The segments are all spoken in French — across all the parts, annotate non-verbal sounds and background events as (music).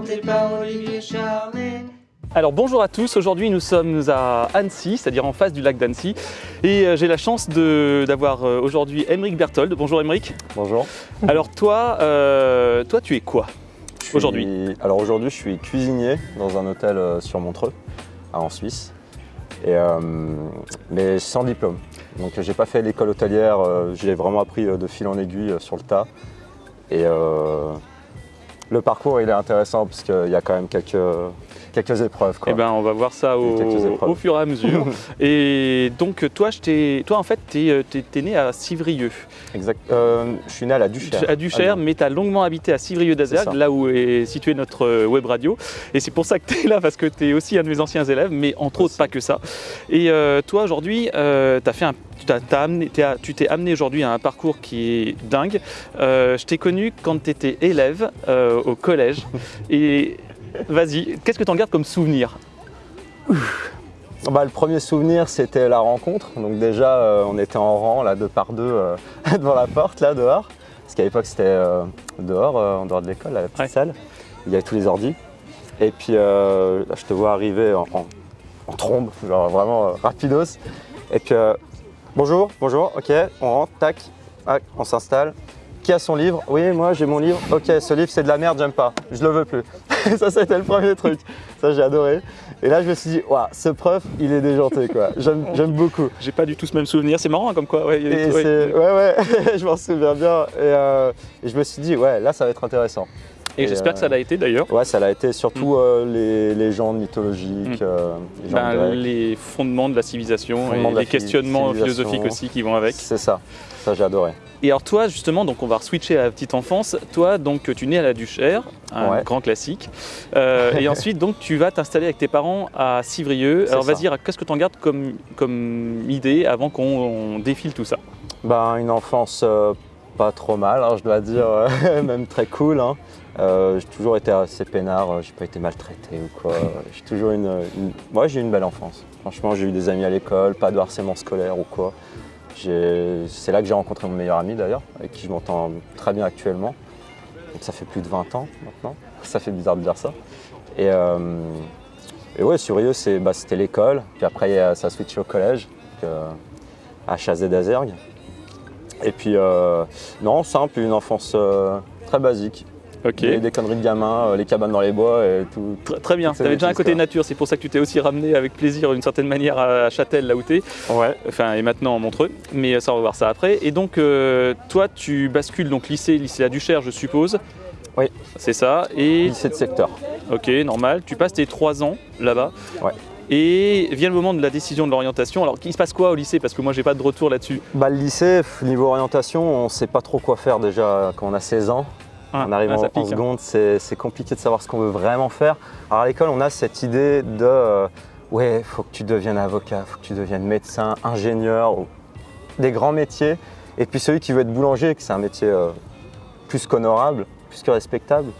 présenté par Olivier Charlet. Alors bonjour à tous, aujourd'hui nous sommes à Annecy, c'est-à-dire en face du lac d'Annecy et euh, j'ai la chance d'avoir euh, aujourd'hui Émeric Berthold. Bonjour Émeric. Bonjour. Alors toi, euh, toi tu es quoi Aujourd'hui? Alors aujourd'hui, je suis cuisinier dans un hôtel euh, sur Montreux, à- en Suisse, et, euh, mais sans diplôme. Donc j'ai pas fait l'école hôtelière, euh, j'ai vraiment appris euh, de fil en aiguille euh, sur le tas. Et euh, le parcours, il est intéressant parce qu'il y a quand même quelques, quelques épreuves. Quoi. Eh ben on va voir ça au, fur et à mesure. (laughs) et donc toi, je toi en fait tu es, né à Civrieux, Exact. Euh, je suis né à la Duchère. à Duchère, Lyon. mais tu as longuement habité à Civrieux ça. là où est située notre euh, web radio. Et c'est pour ça que tu es là, parce que tu es aussi un de mes anciens élèves, mais entre autres pas que ça. Et euh, toi aujourd'hui, euh, fait un- tu t'as amené- t'es à- tu t'es amené aujourd'hui à un parcours qui est dingue. Euh, je t'ai connu quand tu étais élève euh, au collège. (laughs) Et vas-y, qu'est-ce que tu en gardes comme souvenir Bah, le premier souvenir, c'était la rencontre. Donc déjà, euh, on était en rang, là, deux par deux, euh, (laughs) devant la porte, là, dehors. Parce qu'à l'époque, c'était euh, dehors, en dehors de l'école, à la petite Ouais. salle. Il y avait tous les ordis. Et puis, là, je te vois arriver en, en- en trombe, genre vraiment rapidos. Et puis, bonjour, bonjour, ok, on rentre, tac, tac, on s'installe. Qui a son livre Oui, moi j'ai mon livre. Ok, ce livre c'est de la merde, j'aime pas, je le veux plus. (laughs) ça, c'était le premier truc. Ça, j'ai adoré. Et là, je me suis dit, waouh, ce prof, il est déjanté, quoi. J'aime beaucoup. J'ai pas du tout ce même souvenir. C'est marrant hein, comme quoi. ouais, Et ouais. c'est- ouais, ouais, (laughs) je m'en souviens bien. Et, euh, et je me suis dit, ouais, là, ça va être intéressant. Et Et, j'espère euh, que ça l'a été d'ailleurs. Ouais, ça l'a été surtout euh, les légendes mythologiques, Mm. euh, les gens Ben, les fondements de la civilisation et de les questionnements philosophiques aussi qui vont avec. C'est ça, ça j'ai adoré. Et alors toi justement, donc on va switcher à la petite enfance. Toi donc tu nais à la Duchère, un Ouais. grand classique. Euh, et (laughs) ensuite donc tu vas t'installer avec tes parents à Civrieux. Alors vas-y, qu'est-ce que tu en gardes comme, comme idée avant qu'on on défile tout ça? Ben, une enfance euh, pas trop mal, hein, je dois dire, euh, (laughs) même très cool. hein. Euh, j'ai toujours été assez peinard, j'ai pas été maltraité ou quoi. (laughs) J'ai toujours une, j'ai eu une belle enfance. Franchement, j'ai eu des amis à l'école, pas de harcèlement scolaire ou quoi. C'est là que j'ai rencontré mon meilleur ami d'ailleurs, avec qui je m'entends très bien actuellement. Donc ça fait plus de 20 ans maintenant. (laughs) Ça fait bizarre de dire ça. Et, euh, et ouais, bah, c'était l'école. Puis après, ça a switché au collège, euh, à Chazé d'Azergues. Et puis, euh, non, simple, une enfance euh, très basique. Ok. Des, des conneries de gamin, euh, les cabanes dans les bois et tout. Tr- Très bien, tu avais déjà un côté quoi. nature, c'est pour ça que tu t'es aussi ramené avec plaisir d'une certaine manière à Châtel, là où tu es, Ouais. enfin et maintenant en Montreux, mais ça on va voir ça après. Et donc euh, toi tu bascules donc lycée, lycée à Duchère je suppose Oui. C'est ça, et Lycée de secteur. Ok, normal. Tu passes tes trois ans là-bas. Ouais. Et vient le moment de la décision de l'orientation. Alors, il se passe quoi au lycée? Parce que moi, j'ai pas de retour là-dessus. Bah, le lycée, niveau orientation, on sait pas trop quoi faire déjà quand on a 16 ans. Ah, en arrivant ah, en pique, hein. seconde, c'est c'est compliqué de savoir ce qu'on veut vraiment faire. Alors à l'école, on a cette idée de euh, ouais, faut que tu deviennes avocat, faut que tu deviennes médecin, ingénieur, ou des grands métiers. Et puis celui qui veut être boulanger, que c'est un métier euh, plus qu'honorable, plus que respectable,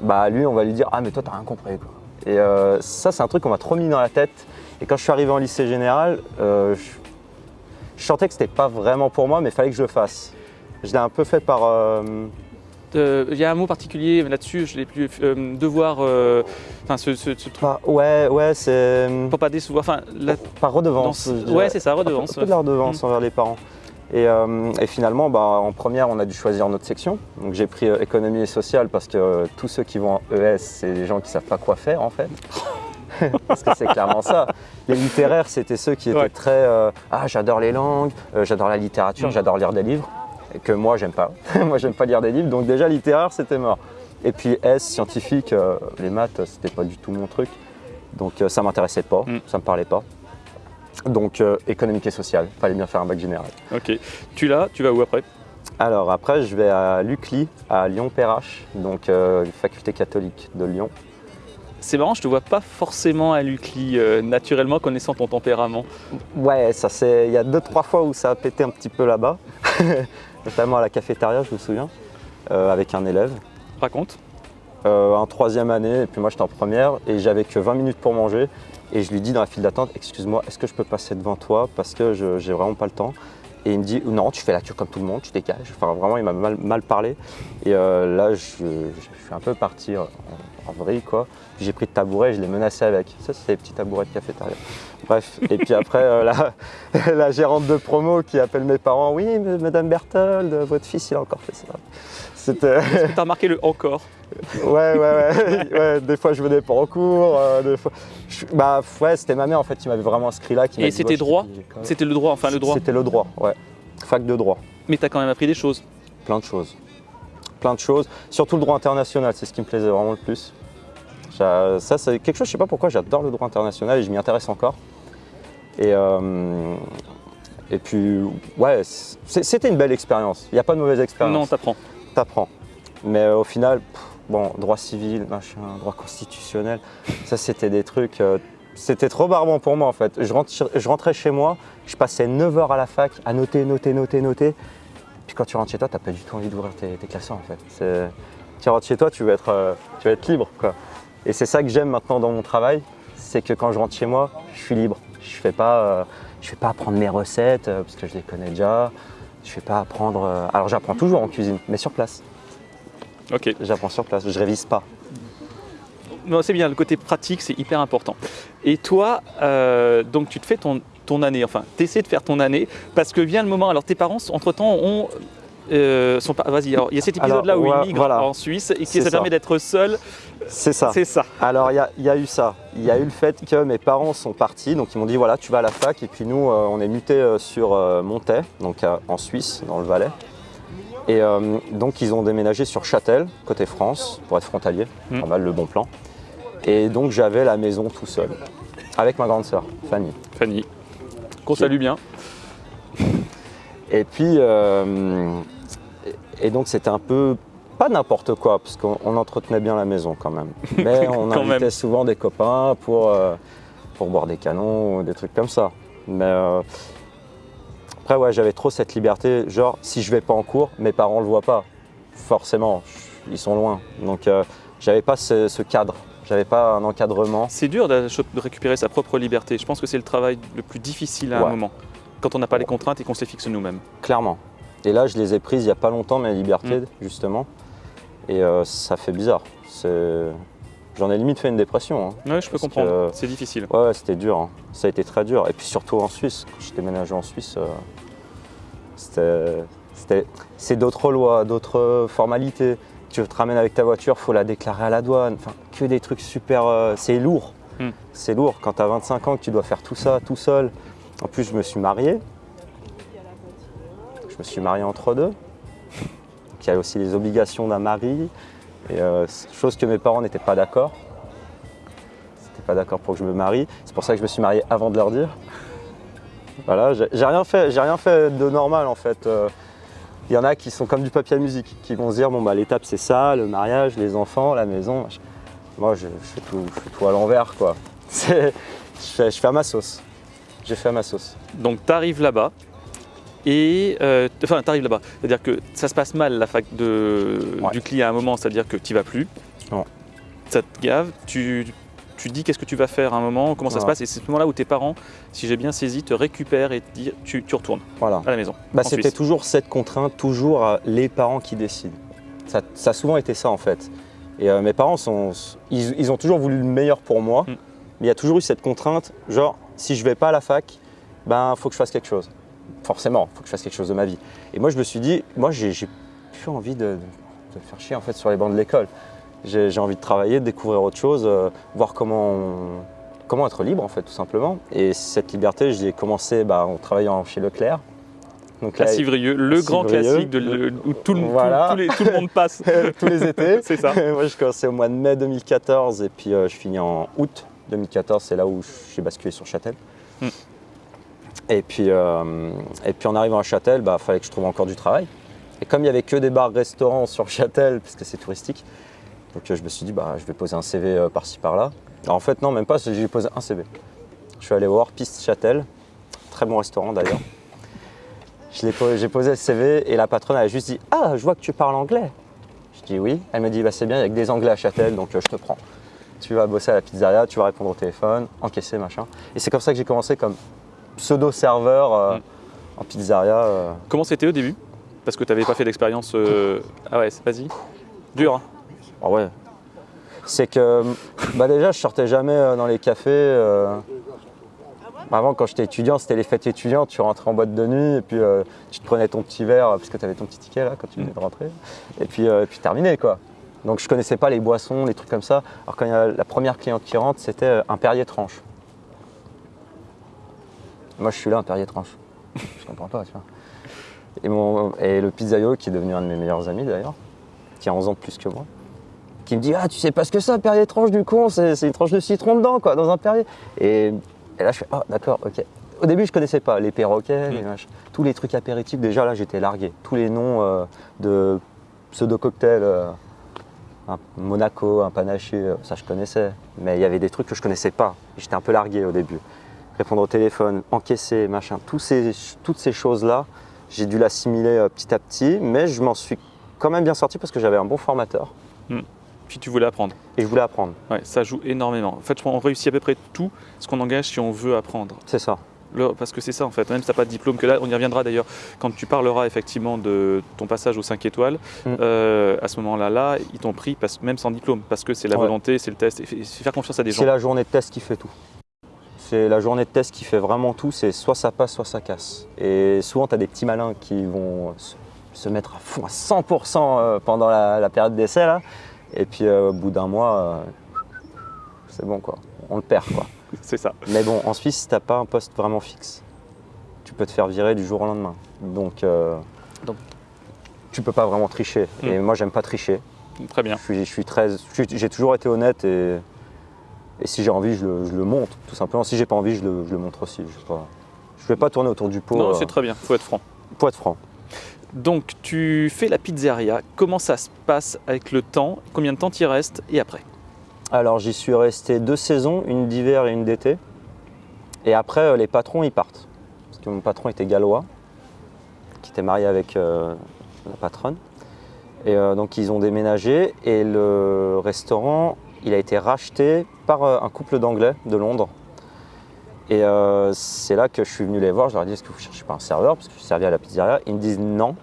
bah lui, on va lui dire ah mais toi t'as rien compris quoi. Et euh, ça, c'est un truc qu'on m'a trop mis dans la tête. Et quand je suis arrivé en lycée général, je, je sentais que c'était pas vraiment pour moi, mais il fallait que je le fasse. Je l'ai un peu fait par euh, Il y a un mot particulier là-dessus, je l'ai plus. euh, devoir. euh, Enfin, ce, ce, ce truc. Par- ouais, ouais, c'est Pour pas décevoir. Enfin, la, par redevance. dans- ouais, c'est ça, redevance. Un peu de la redevance envers les parents. Et, euh, et finalement, bah, en première, on a dû choisir notre section. Donc j'ai pris euh, économie et sociale parce que euh, tous ceux qui vont en ES, c'est des gens qui savent pas quoi faire en fait. (laughs) parce que c'est clairement ça. Les littéraires, c'était ceux qui étaient Ouais. très ah j'adore les langues, j'adore la littérature, Mm. j'adore lire des livres. Que moi j'aime pas. (laughs) moi j'aime pas lire des livres. Donc déjà littéraire, c'était mort. Et puis S, scientifique, euh, les maths, c'était pas du tout mon truc. Donc euh, ça m'intéressait pas, Mm. ça me parlait pas. Donc euh, économique et social, fallait bien faire un bac général. Ok. Tu l'as, tu vas où après? Alors après, je vais à l'UCLI, à Lyon-Perrache, donc faculté catholique de Lyon. C'est marrant, je te vois pas forcément à l'UCLI, euh, naturellement, connaissant ton tempérament. Ouais, ça c'est. Il y a deux trois fois où ça a pété un petit peu là-bas, (laughs) notamment à la cafétéria, je me souviens, euh, avec un élève. Raconte. Euh, en troisième année, et puis moi j'étais en première, et j'avais que 20 minutes pour manger. Et je lui dis dans la file d'attente, excuse-moi, est-ce que je peux passer devant toi? Parce que je j'ai vraiment pas le temps. Et il me dit non, tu fais la queue comme tout le monde, tu dégages. Enfin vraiment, il m'a mal, parlé. Et euh, là, je, je suis un peu parti en, en vrille quoi. J'ai pris le tabouret, je l'ai menacé avec. Ça, c'est les petits tabourets de cafétéria. Bref. Et puis après, euh, la, (laughs) la gérante de promo qui appelle mes parents. Oui, Madame Berthold, votre fils, il a encore fait ça. C'était. T'as remarqué le encore? Ouais, ouais, ouais, (laughs) ouais. Des fois, je venais pas en cours. euh, des fois... je- Bah, ouais, c'était ma mère en fait qui m'avait vraiment inscrit là. Qui Et c'était droit. C'était le droit, enfin le droit. C'était le droit, ouais. Fac de droit. Mais t'as quand même appris des choses. Plein de choses. Plein de choses. Surtout le droit international, c'est ce qui me plaisait vraiment le plus. Ça, c'est quelque chose, je sais pas pourquoi, j'adore le droit international et je m'y intéresse encore. Et, euh, et puis, ouais, c'était une belle expérience. Il n'y a pas de mauvaise Non, expérience. t'apprends. t'apprends. Mais au final, pff, bon, droit civil, machin, droit constitutionnel, ça c'était des trucs. euh, c'était trop barbant pour moi en fait. Je, rentre- rentrais chez moi, je passais 9 heures à la fac à noter, noter, noter, noter. Puis quand tu rentres chez toi, t'as pas du tout envie d'ouvrir tes, classeurs en fait. Tu rentres chez toi, tu veux être, euh, tu libre quoi. Et c'est ça que j'aime maintenant dans mon travail, c'est que quand je rentre chez moi, je suis libre. Je fais pas, euh, je fais pas apprendre mes recettes parce que je les connais déjà. Je fais pas apprendre. Alors j'apprends toujours en cuisine, mais sur place. Ok. J'apprends sur place, je révise pas. Non, c'est bien, le côté pratique, c'est hyper important. Et toi, euh, donc tu te fais ton, ton année, enfin, tu essaies de faire ton année, parce que vient le moment, alors tes parents, entre-temps, ont... euh, sont pas- Vas-y, alors il y a cet épisode-là où ouais, ils migrent voilà. en Suisse et qui ça ça. permet d'être seul. C'est ça. C'est ça. Alors il y, a- il y a eu ça. Il y a eu le fait que mes parents sont partis, donc ils m'ont dit voilà, tu vas à la fac, et puis nous, euh, on est mutés euh, sur Montaix, donc en Suisse, dans le Valais. Et euh, donc ils ont déménagé sur Châtel, côté France, pour être frontalier, Mm. pas mal le bon plan. Et donc j'avais la maison tout seul, avec ma grande sœur, Fanny. Fanny, qu'on salue bien. Et puis, euh, et donc c'était un peu pas n'importe quoi, parce qu'on on entretenait bien la maison quand même. (laughs) Mais on invitait même. souvent des copains pour, euh, pour boire des canons ou des trucs comme ça. Mais après, ouais, j'avais trop cette liberté. Genre, si je vais pas en cours, mes parents le voient pas. Forcément, ils sont loin. Donc, euh, j'avais pas ce, ce cadre. J'avais pas un encadrement. C'est dur de, de récupérer sa propre liberté. Je pense que c'est le travail le plus difficile à un moment, quand on n'a pas les contraintes et qu'on se les fixe nous-mêmes. Clairement. Et là, je les ai prises il y a pas longtemps, mes Mm. libertés, justement. Et euh, ça fait bizarre. C'est- J'en ai limite fait une dépression. hein. Oui, je peux comprendre. que- C'est difficile. Ouais, c'était dur. hein. Ça a été très dur. Et puis surtout en Suisse, quand j'ai déménagé en Suisse, euh, c'était, c'est d'autres lois, d'autres formalités. Tu te ramènes avec ta voiture, faut la déclarer à la douane. Enfin, que des trucs super. euh, c'est lourd. Hmm. C'est lourd quand tu as 25 ans que tu dois faire tout ça tout seul. En plus, je me suis marié. Je me suis marié entre deux. Donc, il y a aussi les obligations d'un mari. Et euh, chose que mes parents n'étaient pas d'accord. C'était pas d'accord pour que je me marie. C'est pour ça que je me suis marié avant de leur dire. Voilà, j'ai rien fait, rien fait de normal en fait. Euh, Il y en a qui sont comme du papier à musique, qui vont se dire bon bah l'étape c'est ça, le mariage, les enfants, la maison. Moi je, fais tout, à l'envers quoi. (laughs) C'est- Je fais, je fais à ma sauce. J'ai fait à ma sauce. Donc tu arrives là-bas et euh, enfin tu arrives là-bas, c'est-à-dire que ça se passe mal la fac de, Ouais. du client à un moment, c'est-à-dire que tu vas plus. Non. Ça te gave, tu, tu dis qu'est-ce que tu vas faire à un moment, comment ça se passe et c'est ce moment-là où tes parents, si j'ai bien saisi, te récupèrent et te disent tu, tu retournes Voilà. à la maison. Bah, c'était toujours cette contrainte, toujours euh, les parents qui décident. Ça, ça a souvent été ça en fait. Et euh, mes parents, sont, ils, ils ont toujours voulu le meilleur pour moi, Mm. mais il y a toujours eu cette contrainte, genre si je vais pas à la fac, ben faut que je fasse quelque chose. Forcément, faut que je fasse quelque chose de ma vie. Et moi je me suis dit, moi j'ai plus envie de, de faire chier en fait sur les bancs de l'école. J'ai envie de travailler, de découvrir autre chose, euh, voir comment, on- comment être libre en fait tout simplement. Et cette liberté, je l'ai commencé bah, en travaillant chez Leclerc. Donc là, Civrieux, le grand classique de le- où les- tout le monde passe. (laughs) tous les étés. (laughs) c'est ça. (laughs) Moi, je commençais au mois de mai 2014 et puis euh, je finis en août 2014. C'est là où j'ai basculé sur Châtel. Hmm. Et, puis, euh, et puis en arrivant à Châtel, il bah, fallait que je trouve encore du travail. Et comme il n'y avait que des bars-restaurants sur Châtel, puisque c'est touristique, donc euh, je me suis dit, bah, je vais poser un CV euh, par-ci par-là. En fait, non, même pas, j'ai posé un CV. Je suis allé voir Piste Châtel, très bon restaurant d'ailleurs. J'ai posé le CV et la patronne a juste dit Ah, je vois que tu parles anglais. Je dis oui. Elle me dit bah, C'est bien, il y a que des anglais à Châtel, donc je te prends. Tu vas bosser à la pizzeria, tu vas répondre au téléphone, encaisser, machin. Et c'est comme ça que j'ai commencé comme pseudo-serveur euh, Mm. En pizzeria, euh, Comment c'était au début? Parce que tu n'avais pas fait d'expérience. euh, (laughs) Ah ouais, vas-y. Dur. hein ah ouais. C'est que bah déjà, je sortais jamais dans les cafés. Avant, quand j'étais étudiant, c'était les fêtes étudiantes. Tu rentrais en boîte de nuit et puis euh, tu te prenais ton petit verre parce que tu avais ton petit ticket là quand tu venais de rentrer. Et puis, euh, et puis terminé quoi. Donc je connaissais pas les boissons, les trucs comme ça. Alors quand il y a la première cliente qui rentre, c'était un Perrier tranche. Moi, je suis là, un Perrier tranche. Je comprends pas, tu vois. Et, mon, et le pizzaïolo, qui est devenu un de mes meilleurs amis d'ailleurs, qui a 11 ans de plus que moi, qui me dit Ah, tu sais pas ce que un Perrier tranche du con, c'est une tranche de citron dedans, quoi, dans un Perrier. Et, et là, je fais Ah, d'accord, ok. Au début, je connaissais pas les perroquets, les machins. tous les trucs apéritifs. Déjà, là, j'étais largué. Tous les noms euh, de pseudo-cocktails, euh, un Monaco, un panaché, euh, ça, je connaissais. Mais il y avait des trucs que je connaissais pas. J'étais un peu largué au début. Répondre au téléphone, encaisser, machin, tous ces, toutes ces choses-là, j'ai dû l'assimiler euh, petit à petit, mais je m'en suis quand même bien sorti parce que j'avais un bon formateur Puis tu voulais apprendre. et je voulais apprendre. Ouais, ça joue énormément. En fait, qu'on réussit à peu près tout ce qu'on engage si on veut apprendre. C'est ça. Le- parce que c'est ça en fait, même si tu n'as pas de diplôme, que là on y reviendra d'ailleurs, quand tu parleras effectivement de ton passage aux 5 étoiles, Mm. euh, à ce moment-là, là, ils t'ont pris parce- même sans diplôme, parce que c'est la Ouais. volonté, c'est le test, et c'est faire confiance à des gens. C'est la journée de test qui fait tout. C'est la journée de test qui fait vraiment tout, c'est soit ça passe, soit ça casse. Et souvent, tu as des petits malins qui vont se, mettre à fond à 100% euh, pendant la, la période d'essai, là. Et puis, euh, au bout d'un mois, euh, c'est bon, quoi. On le perd, quoi. (laughs) C'est ça. Mais bon, en Suisse, tu n'as pas un poste vraiment fixe. Tu peux te faire virer du jour au lendemain. Donc, euh, Donc- tu peux pas vraiment tricher. Et moi, j'aime pas tricher. Très bien. Je suis, je suis très, je suis- j'ai toujours été honnête et, et si j'ai envie, je le, je le montre, tout simplement. Si j'ai pas envie, je le, je le montre aussi. Je ne vais pas tourner autour du pot. non, euh, c'est très bien, faut être franc. pour être franc. Donc tu fais la pizzeria, comment ça se passe avec le temps, combien de temps t'y restes? Et après? Alors, j'y suis resté deux saisons, une d'hiver et une d'été. Et après, euh, les patrons, ils partent. Parce que mon patron était gallois, qui était marié avec euh, la patronne. Et euh, donc, ils ont déménagé et le restaurant, il a été racheté par euh, un couple d'anglais de Londres. Et euh, c'est là que je suis venu les voir. Je leur ai dit Est-ce que vous cherchez pas un serveur? Parce que je servais à la pizzeria. Ils me disent Non,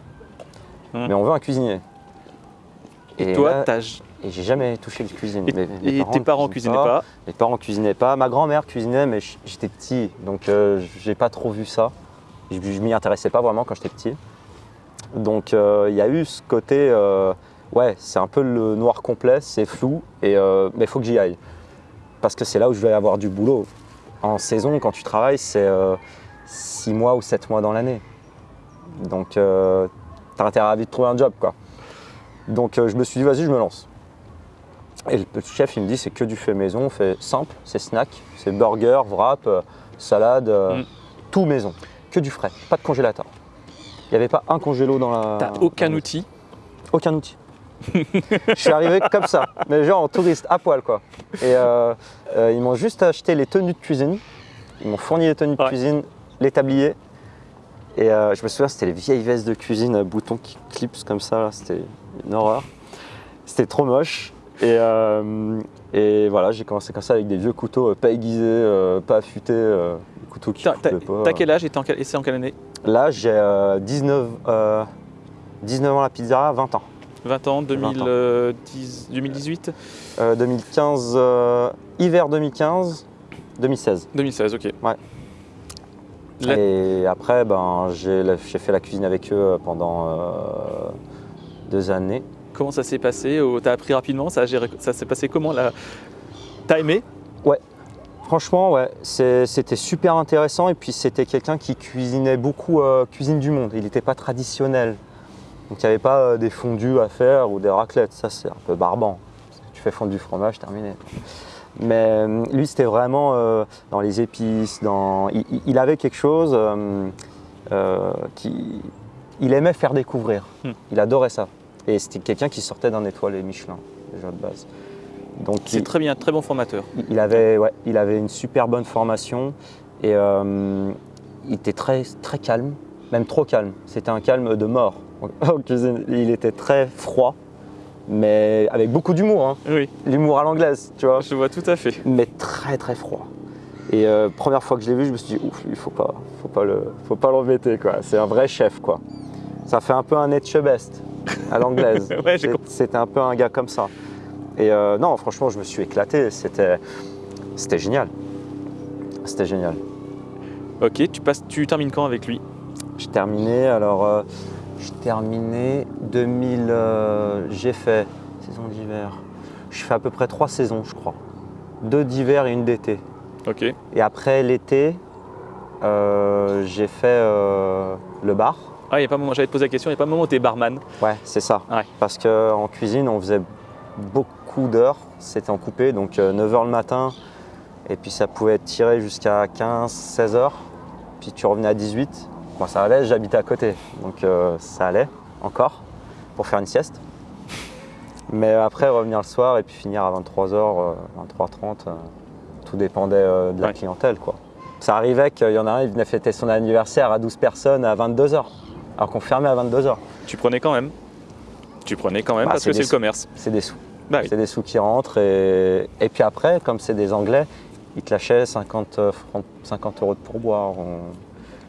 Hmm. mais on veut un cuisinier. Et, toi, t'as- et j'ai jamais touché le cuisine. et, Mes- mes et tes parents cuisinaient pas, mes parents cuisinaient pas. Ma grand-mère cuisinait, mais j'étais petit, donc euh, j'ai pas trop vu ça. Je, je m'y intéressais pas vraiment quand j'étais petit. Donc euh, il y a eu ce côté, ouais, c'est un peu le noir complet, c'est flou, et, mais il faut que j'y aille. Parce que c'est là où je vais avoir du boulot. En saison, quand tu travailles, c'est 6 mois ou 7 mois dans l'année. Donc euh, t'as intérêt à vite trouver un job, quoi. Donc euh, je me suis dit, vas-y, je me lance. Et le chef, il me dit, c'est que du fait maison, fait simple, c'est snack, c'est burger, wrap, euh, salade, euh, Mm. tout maison. Que du frais, pas de congélateur. Il n'y avait pas un congélo dans la. t'as aucun outil. Aucun outil. Je suis arrivé comme ça, mais genre en touriste, à poil quoi. Et euh, euh, ils m'ont juste acheté les tenues de cuisine. Ils m'ont fourni les tenues de cuisine, les tabliers. Et euh, je me souviens, c'était les vieilles vestes de cuisine à boutons qui clipsent comme ça. C'était une horreur. C'était trop moche. Et, et voilà, j'ai commencé comme ça avec des vieux couteaux pas aiguisés, pas affûtés, des couteaux qui T'as quel âge et c'est en quelle année? Là, j'ai euh, 19, euh, 19 ans à la pizzeria, 20 ans. 20 ans, 20 ans. 2010, 2018 Euh, 2015, euh, hiver 2015, 2016. 2016, ok. Ouais. La- Et après, ben, j'ai fait la cuisine avec eux euh, pendant euh, deux années. Comment ça s'est passé T'as appris rapidement Ça, ça s'est passé comment là T'as aimé? Franchement, ouais, c'était super intéressant. Et puis, c'était quelqu'un qui cuisinait beaucoup euh, cuisine du monde. Il n'était pas traditionnel. Donc, il n'y avait pas euh, des fondus à faire ou des raclettes. Ça, c'est un peu barbant. Tu fais fondre du fromage, terminé. Mais euh, lui, c'était vraiment euh, dans les épices. Dans... Il, il- il avait quelque chose euh, euh, qui. Il aimait faire découvrir. Hmm. Il adorait ça. Et c'était quelqu'un qui sortait d'un étoilé Michelin, déjà de base. Donc, C'est il- très bien, très bon formateur. il avait, ouais, il avait une super bonne formation et il était très, très calme, même trop calme. C'était un calme de mort en cuisine. Il était très froid, mais avec beaucoup d'humour, hein. Oui, l'humour à l'anglaise, tu vois, je vois tout à fait. mais très très froid. Et euh, première fois que je l'ai vu, je me suis dit, ouf, il faut pas, faut pas le, faut pas l'embêter quoi. C'est un vrai chef quoi. Ça fait un peu un Etchebest à l'anglaise. (laughs) Ouais, C'était un peu un gars comme ça. Et euh, non, franchement, je me suis éclaté. C'était, c'était génial. C'était génial. Ok, tu, passes, tu termines quand avec lui? J'ai terminé, alors euh, j'ai terminé 2000, euh, j'ai fait saison d'hiver. Je fais à peu près trois saisons, je crois. Deux d'hiver et une d'été. Ok. Et après l'été, euh, j'ai fait euh, le bar. Ah, il a pas moment, j'allais te poser la question, il n'y a pas un moment où tu es barman. Ouais, c'est ça. Ouais. Parce qu'en cuisine, on faisait beaucoup d'heures. C'était en coupé, donc 9h le matin. Et puis ça pouvait être tiré jusqu'à 15, 16 heures. Puis tu revenais à 18. Bon, ça allait, j'habitais à côté. Donc euh, ça allait encore pour faire une sieste. Mais après, revenir le soir et puis finir à 23h, 23h30, euh, tout dépendait euh, de la Ouais. clientèle. Quoi. Ça arrivait qu'il y en a un, il venait fêter son anniversaire à 12 personnes à 22h. Alors qu'on fermait à 22h. Tu prenais quand même. Tu prenais quand même Bah, parce que c'est le commerce. C'est des sous. Bah oui. C'est des sous qui rentrent. Et, et puis après, comme c'est des Anglais, ils te lâchaient 50, euh, francs- 50 euros de pourboire. On-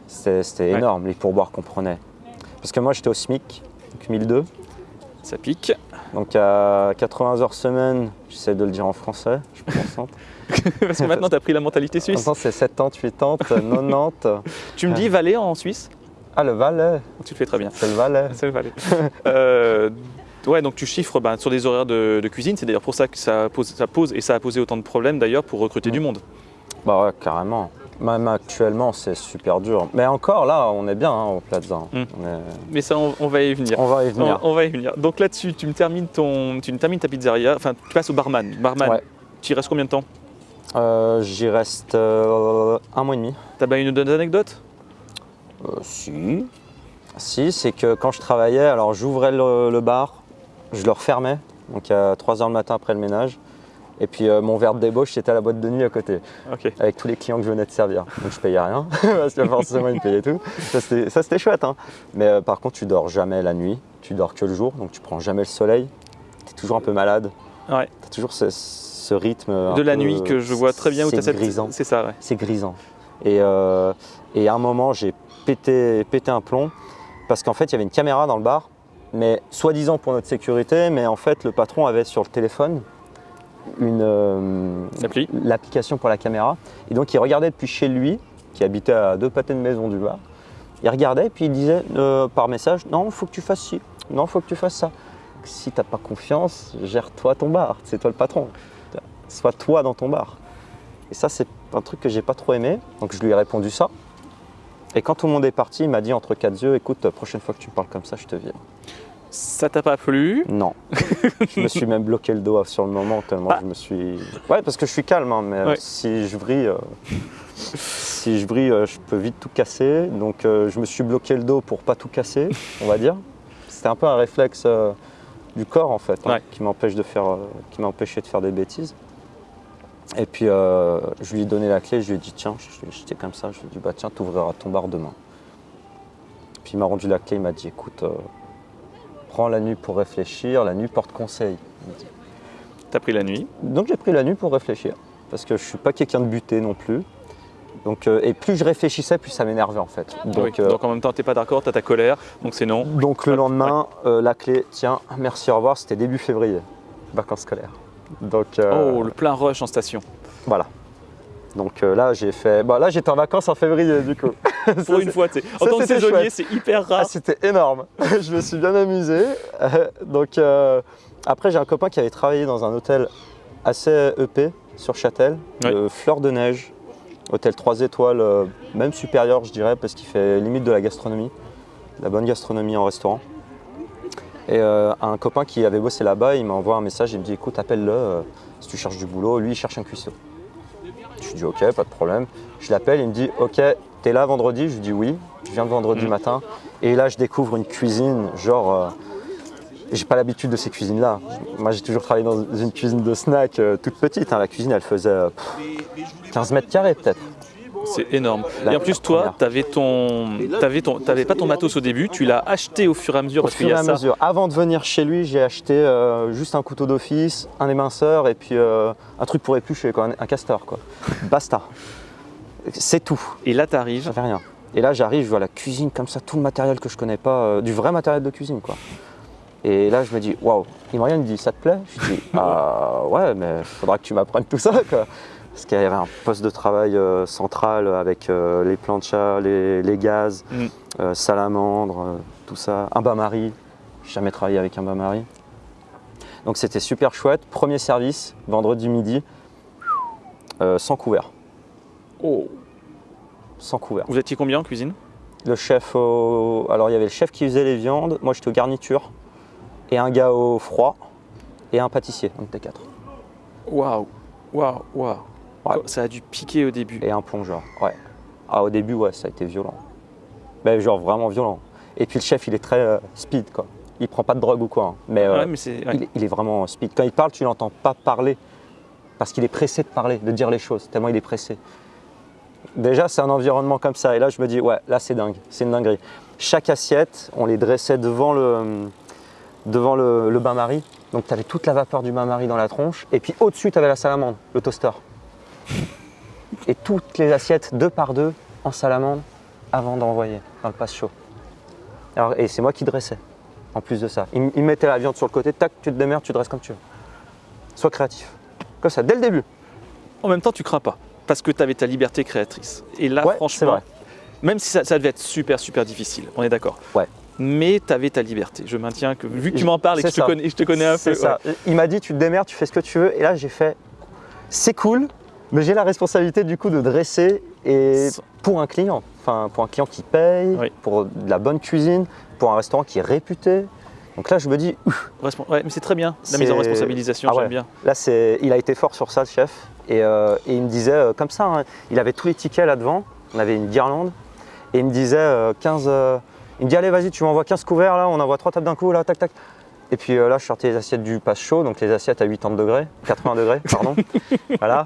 C'était Ouais. énorme les pourboires qu'on prenait. Parce que moi j'étais au SMIC, donc 1002. Ça pique. Donc à 80 heures semaine, j'essaie de le dire en français, je pense. (laughs) parce que maintenant, tu as pris la mentalité suisse. Maintenant c'est 70, 80, 90. Tu me dis Valais en Suisse? Ah le Valais, Tu le fais très bien. c'est le Valais. (laughs) C'est le Valais. Euh, ouais, donc tu chiffres ben, sur des horaires de, de cuisine. C'est d'ailleurs pour ça que ça pose, ça pose et ça a posé autant de problèmes d'ailleurs pour recruter du monde. Bah ouais, carrément. Même actuellement c'est super dur. Mais encore là, on est bien hein, au Plaza. Mm. Mais ça, on, on va y venir. on va y venir. On, on va y venir. Donc là-dessus, tu me termines ton, tu me termines ta pizzeria. Enfin, tu passes au barman. Barman. Ouais. Tu y restes combien de temps? Euh, J'y reste euh, un mois et demi. T'as bien une autre anecdote Euh, si. Si, c'est que quand je travaillais, alors j'ouvrais le, le bar, je le refermais, donc à 3h le matin après le ménage. Et puis euh, mon verre de débauche, c'était à la boîte de nuit à côté, avec tous les clients que je venais de servir. Donc je payais rien, (laughs) parce que forcément ils me payaient tout. Ça c'était chouette. hein. Mais euh, par contre, tu dors jamais la nuit, tu dors que le jour, donc tu prends jamais le soleil. Tu es toujours un peu malade. Ouais. Tu as toujours ce, ce rythme. De la peu- nuit que je vois très bien où c'est t'as cette. grisant C'est ça, ouais. c'est grisant. Et, euh, et à un moment, j'ai pété, pété un plomb parce qu'en fait, il y avait une caméra dans le bar, mais soi-disant pour notre sécurité, mais en fait, le patron avait sur le téléphone une euh, L'appli l'application pour la caméra. Et donc, il regardait depuis chez lui, qui habitait à deux pâtés de maison du bar. Il regardait et puis il disait euh, par message Non, il faut que tu fasses ci, non, il faut que tu fasses ça. Si tu n'as pas confiance, gère-toi ton bar, c'est toi le patron. Sois toi dans ton bar. Et ça, c'est un truc que j'ai pas trop aimé. Donc je lui ai répondu ça. Et quand tout le monde est parti, il m'a dit entre quatre yeux Écoute, la prochaine fois que tu parles comme ça, je te vire. Ça t'a pas plu Non. (laughs) je me suis même bloqué le dos sur le moment tellement Ah. je me suis. Ouais, parce que je suis calme, hein, mais Ouais. si je vrille, euh, si je vrille, euh, je peux vite tout casser. Donc euh, je me suis bloqué le dos pour pas tout casser, on va dire. C'était un peu un réflexe euh, du corps en fait, hein, Ouais. qui m'empêche de faire, euh, qui m'empêchait de faire des bêtises. Et puis euh, je lui ai donné la clé, je lui ai dit tiens, je- j'étais comme ça, je lui ai dit bah tiens, t'ouvriras ton bar demain. Puis il m'a rendu la clé, il m'a dit écoute, euh, prends la nuit pour réfléchir, la nuit porte conseil. T'as pris la nuit. Donc j'ai pris la nuit pour réfléchir, parce que je suis pas quelqu'un de buté non plus. Donc, euh, et plus je réfléchissais, plus ça m'énervait en fait. Donc, Oui. euh, Donc en même temps, t'es pas d'accord, t'as ta colère, donc c'est non. donc le lendemain, euh, la clé, tiens, merci, au revoir, c'était début février, vacances scolaires. Donc Oh, le plein rush en station. voilà. Donc euh, là j'ai fait, bah, là j'étais en vacances en février du coup. (laughs) Pour Ça, une fois, tu sais. En ça, tant que saisonnier, c'est hyper Ah, rare. c'était énorme. (laughs) je me suis bien amusé. Euh, (laughs) Donc euh, après, j'ai un copain qui avait travaillé dans un hôtel assez EP sur Châtel, Ouais. le Fleur de Neige, hôtel 3 étoiles, euh, même supérieur, je dirais, parce qu'il fait limite de la gastronomie, de la bonne gastronomie en restaurant. Et euh, un copain qui avait bossé là-bas, il m'envoie un message, il me dit écoute, appelle-le euh, si tu cherches du boulot. Lui, il cherche un cuistot. Je lui dis ok, pas de problème. Je l'appelle, il me dit ok, t'es là vendredi? Je lui dis oui, je viens le vendredi Mhm. matin. Et là, je découvre une cuisine, genre. euh, j'ai pas l'habitude de ces cuisines-là. Moi, j'ai toujours travaillé dans une cuisine de snack euh, toute petite. hein. La cuisine, elle faisait euh, pff, 15 mètres carrés peut-être. C'est énorme. Et en plus, toi, t'avais ton, t'avais ton, t'avais pas ton matos au début, tu l'as acheté au fur et à mesure Au parce fur et à ça. mesure. Avant de venir chez lui, j'ai acheté euh, juste un couteau d'office, un éminceur et puis euh, un truc pour éplucher, quoi, un, un castor. Quoi. (laughs) Basta. C'est tout. Et là, t'arrives. J'avais rien. Et là, j'arrive, je vois la cuisine comme ça, tout le matériel que je connais pas, euh, du vrai matériel de cuisine, quoi. Et là, je me dis, waouh. Il me dit, ça te plaît? Je dis, (laughs) ah ouais, mais faudra que tu m'apprennes tout ça, quoi. Parce qu'il y avait un poste de travail euh, central avec euh, les planchas, les, les gaz, Mm. euh, salamandres, tout ça. Un bain-marie. J'ai jamais travaillé avec un bain-marie. Donc c'était super chouette. Premier service, vendredi midi, sans couvert. Oh. Sans couvert. Vous étiez combien en cuisine? Le chef au... Alors il y avait le chef qui faisait les viandes, moi j'étais aux garnitures, et un gars au froid, et un pâtissier, on était quatre. Waouh, waouh, waouh. Ouais. Ça a dû piquer au début. Et un plongeur, ouais. Ah au début ouais, ça a été violent. Mais genre vraiment violent. Et puis le chef il est très euh, speed quoi. Il prend pas de drogue ou quoi. hein. Mais, euh, Ouais, mais c'est. ouais. il, est- il est vraiment speed. Quand il parle, tu l'entends pas parler. Parce qu'il est pressé de parler, de dire les choses, tellement il est pressé. Déjà, c'est un environnement comme ça. Et là, je me dis, ouais, là, c'est dingue. C'est une dinguerie. Chaque assiette, on les dressait devant le, devant le, le bain-marie. Donc, tu avais toute la vapeur du bain-marie dans la tronche. Et puis, au-dessus, tu avais la salamandre, le toaster. Et toutes les assiettes, deux par deux, en salamandre, avant d'envoyer dans le passe chaud. Alors, et c'est moi qui dressais, en plus de ça. Il, mettait la viande sur le côté, tac, tu te démerdes, tu dresses comme tu veux. Sois créatif. Comme ça, dès le début. En même temps, tu crains pas. Parce que tu avais ta liberté créatrice. Et là, Ouais, franchement, vrai. même si ça, ça devait être super, super difficile, on est d'accord. Ouais. Mais tu avais ta liberté. Je maintiens que, vu que tu m'en parles et que je te, connais, je te connais un peu. C'est ça. Il m'a dit, tu te démerdes, tu fais ce que tu veux. Et là, j'ai fait, c'est cool, mais j'ai la responsabilité du coup de dresser et pour un client. Enfin, pour un client qui paye, Oui. pour de la bonne cuisine, pour un restaurant qui est réputé. Donc là, je me dis, Ouais, mais c'est très bien, la mise en responsabilisation, Ah ouais. j'aime bien. Là, c'est, il a été fort sur ça, le chef. Et, euh, et il me disait, euh, comme ça, hein, il avait tous les tickets là devant. On avait une guirlande. Et il me disait euh, 15. euh, il me dit, allez, vas-y, tu m'envoies 15 couverts là, on envoie trois tables d'un coup, là, tac, tac. Et puis euh, là, je sortais les assiettes du passe chaud, donc les assiettes à 80 degrés, 80 degrés, pardon. (laughs) voilà,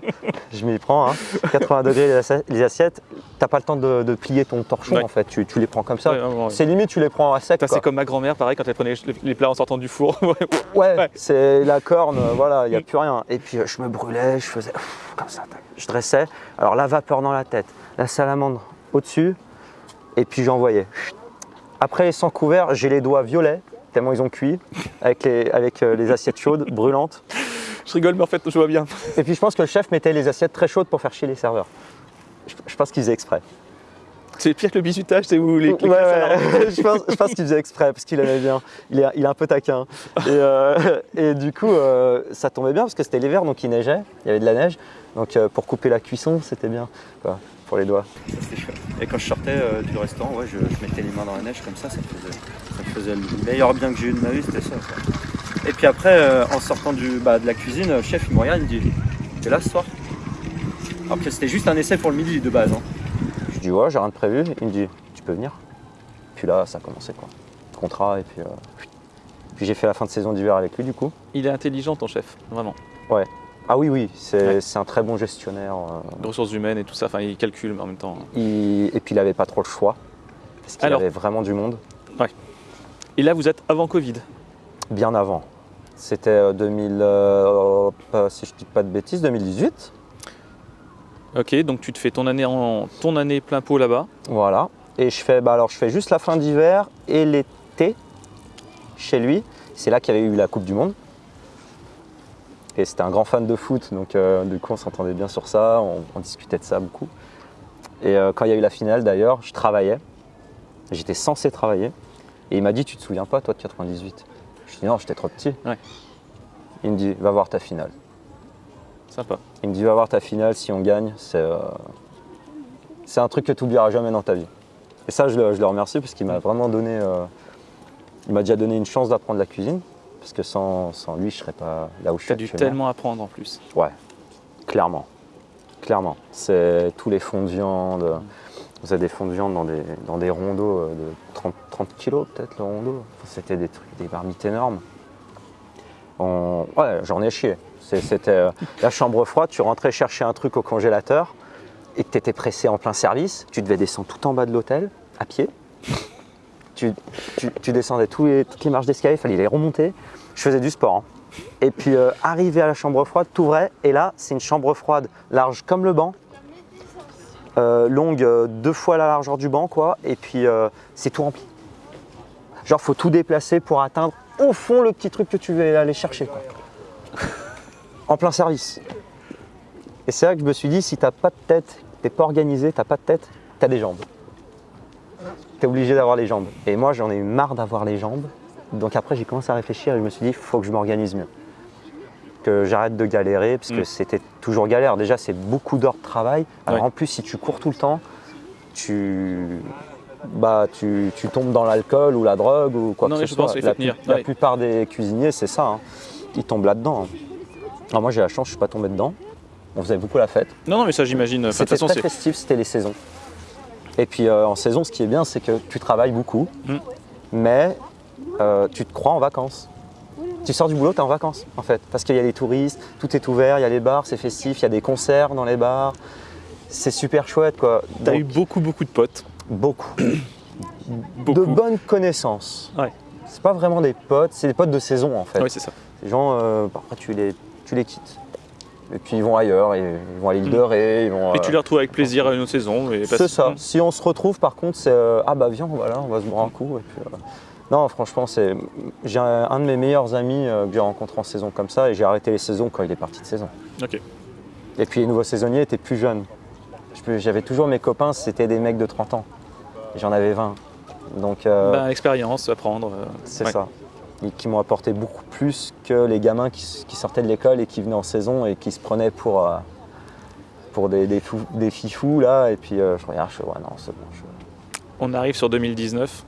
je m'y prends. Hein. 80 degrés les, assi- les assiettes. T'as pas le temps de, de plier ton torchon Ouais. en fait, tu, tu les prends comme ça. Ouais, ouais, ouais. C'est limite, tu les prends à sec. C'est comme ma grand-mère, pareil, quand elle prenait les, les plats en sortant du four. (laughs) Ouais. C'est la corne, euh, voilà, il n'y a plus rien. Et puis euh, je me brûlais, je faisais comme ça, tac. je dressais. Alors la vapeur dans la tête, la salamandre au-dessus, et puis j'envoyais. Après les 100 couverts, j'ai les doigts violets, tellement ils ont cuit, avec les, avec, euh, les assiettes chaudes, brûlantes. Je rigole, mais en fait, je vois bien. Et puis je pense que le chef mettait les assiettes très chaudes pour faire chier les serveurs. Je, je pense qu'il faisait exprès. C'est pire que le bisutage, c'est où les, les Ouais, ouais. (laughs) je pense, je pense qu'il faisait exprès parce qu'il aimait bien. Il est, il est un peu taquin. Et, euh, et du coup, euh, ça tombait bien parce que c'était l'hiver, donc il neigeait, il y avait de la neige. Donc euh, pour couper la cuisson, c'était bien quoi, pour les doigts. Chouette. Et quand je sortais euh, du restaurant, ouais, je, je mettais les mains dans la neige comme ça, ça me faisait, ça faisait le meilleur bien que j'ai eu de ma vie, c'était ça. quoi. Et puis après, euh, en sortant du, bah, de la cuisine, le chef il me regarde, il me dit T'es là ce soir? Après, c'était juste un essai pour le midi de base. hein. Je dis Ouais, j'ai rien de prévu. Il me dit Tu peux venir? Puis là, ça a commencé quoi. Contrat, et puis. euh, puis j'ai fait la fin de saison d'hiver avec lui du coup. Il est intelligent, ton chef, vraiment. Ah oui, oui, c'est Ouais. un très bon gestionnaire. euh, De ressources humaines et tout ça. Enfin, il calcule, mais en même temps. il- Et puis il n'avait pas trop le choix. Parce qu'il avait vraiment du monde. Et là, vous êtes avant Covid. Bien avant. C'était euh, 2000, euh, pas- si je dis pas de bêtises, 2018. Ok, donc tu te fais ton année, en, ton année plein pot là-bas. Voilà. Et je fais, bah alors je fais juste la fin d'hiver et l'été chez lui. C'est là qu'il y avait eu la Coupe du Monde. Et c'était un grand fan de foot, donc euh, du coup on s'entendait bien sur ça, on, on discutait de ça beaucoup. Et euh, quand il y a eu la finale d'ailleurs, je travaillais. J'étais censé travailler. Et il m'a dit, tu te souviens pas toi de 98 Je dis non, j'étais trop petit. Ouais. Il me dit, va voir ta finale. Sympa. Il me dit, va voir ta finale, si on gagne, c'est euh, un truc que tu n'oublieras jamais dans ta vie. Et ça, je le, je le remercie parce qu'il m'a vraiment donné, il m'a déjà donné une chance d'apprendre la cuisine. Parce que sans, sans lui, je serais pas là où je Tu suis as dû tellement apprendre en plus. Ouais, clairement. Clairement. C'est tous les fonds de viande. Vous avez des fonds de viande dans des, dans des rondeaux euh, de 30, 30 kilos peut-être le rondeau. Enfin, C'était des trucs, des marmites énormes. On- Ouais, j'en ai chié. C'était euh, la chambre froide, tu rentrais chercher un truc au congélateur et que tu étais pressé en plein service, tu devais descendre tout en bas de l'hôtel, à pied. Tu, descendais toutes les marches d'escalier, il fallait les remonter. Je faisais du sport. hein. Et puis euh, arrivé à la chambre froide, t'ouvrais et là c'est une chambre froide large comme le banc, euh, longue euh, deux fois la largeur du banc, quoi, et puis euh, c'est tout rempli. Genre, faut tout déplacer pour atteindre au fond le petit truc que tu veux aller chercher, quoi. en plein service. Et c'est là que je me suis dit, si t'as pas de tête, t'es pas organisé, t'as pas de tête, t'as des jambes. Obligé d'avoir les jambes. Et moi, j'en ai eu marre d'avoir les jambes. Donc après, j'ai commencé à réfléchir et je me suis dit, faut que je m'organise mieux. Que j'arrête de galérer, parce que Mm. c'était toujours galère. Déjà, c'est beaucoup d'heures de travail. Alors Ouais. en plus, si tu cours tout le temps, tu, bah, tu, tu tombes dans l'alcool ou la drogue ou quoi Non, que ce soit. La, tenir, la ouais. plupart des cuisiniers, c'est ça. hein. Ils tombent là-dedans. Alors moi, j'ai la chance, je suis pas tombé dedans. On faisait beaucoup la fête. Non, non, mais ça, j'imagine. C'était très festif, c'était les saisons. Et puis euh, en saison, ce qui est bien, c'est que tu travailles beaucoup, Mm. mais euh, tu te crois en vacances. Tu sors du boulot, tu es en vacances en fait, parce qu'il y a des touristes, tout est ouvert, il y a les bars, c'est festif, il y a des concerts dans les bars. C'est super chouette quoi. T'as eu beaucoup, beaucoup de potes. beaucoup. (coughs) Beaucoup. De bonnes connaissances. Ouais. C'est pas vraiment des potes, c'est des potes de saison en fait. Oui, c'est ça. Les gens, euh, parfois tu les, tu les quittes. Et puis ils vont ailleurs, ils vont à l'île de Ré, ils vont. Et tu euh, les retrouves avec plaisir à une autre saison. C'est ça. Si on se retrouve, par contre, c'est euh, ah bah viens, voilà, on va se boire un coup. Et puis, Non, franchement, c'est j'ai un, un de mes meilleurs amis euh, que j'ai rencontré en saison comme ça, et j'ai arrêté les saisons quand il est parti de saison. Ok. Et puis les nouveaux saisonniers étaient plus jeunes. J'avais toujours mes copains, c'était des mecs de 30 ans. J'en avais 20. Donc euh, Bah, expérience, apprendre. euh, c'est ouais. ça. Et qui m'ont apporté beaucoup plus que les gamins qui, sortaient de l'école et qui venaient en saison et qui se prenaient pour, euh, pour des, des, des fifous là. Et puis euh, je regarde, je fais ouais non, c'est bon. je- On arrive sur 2019.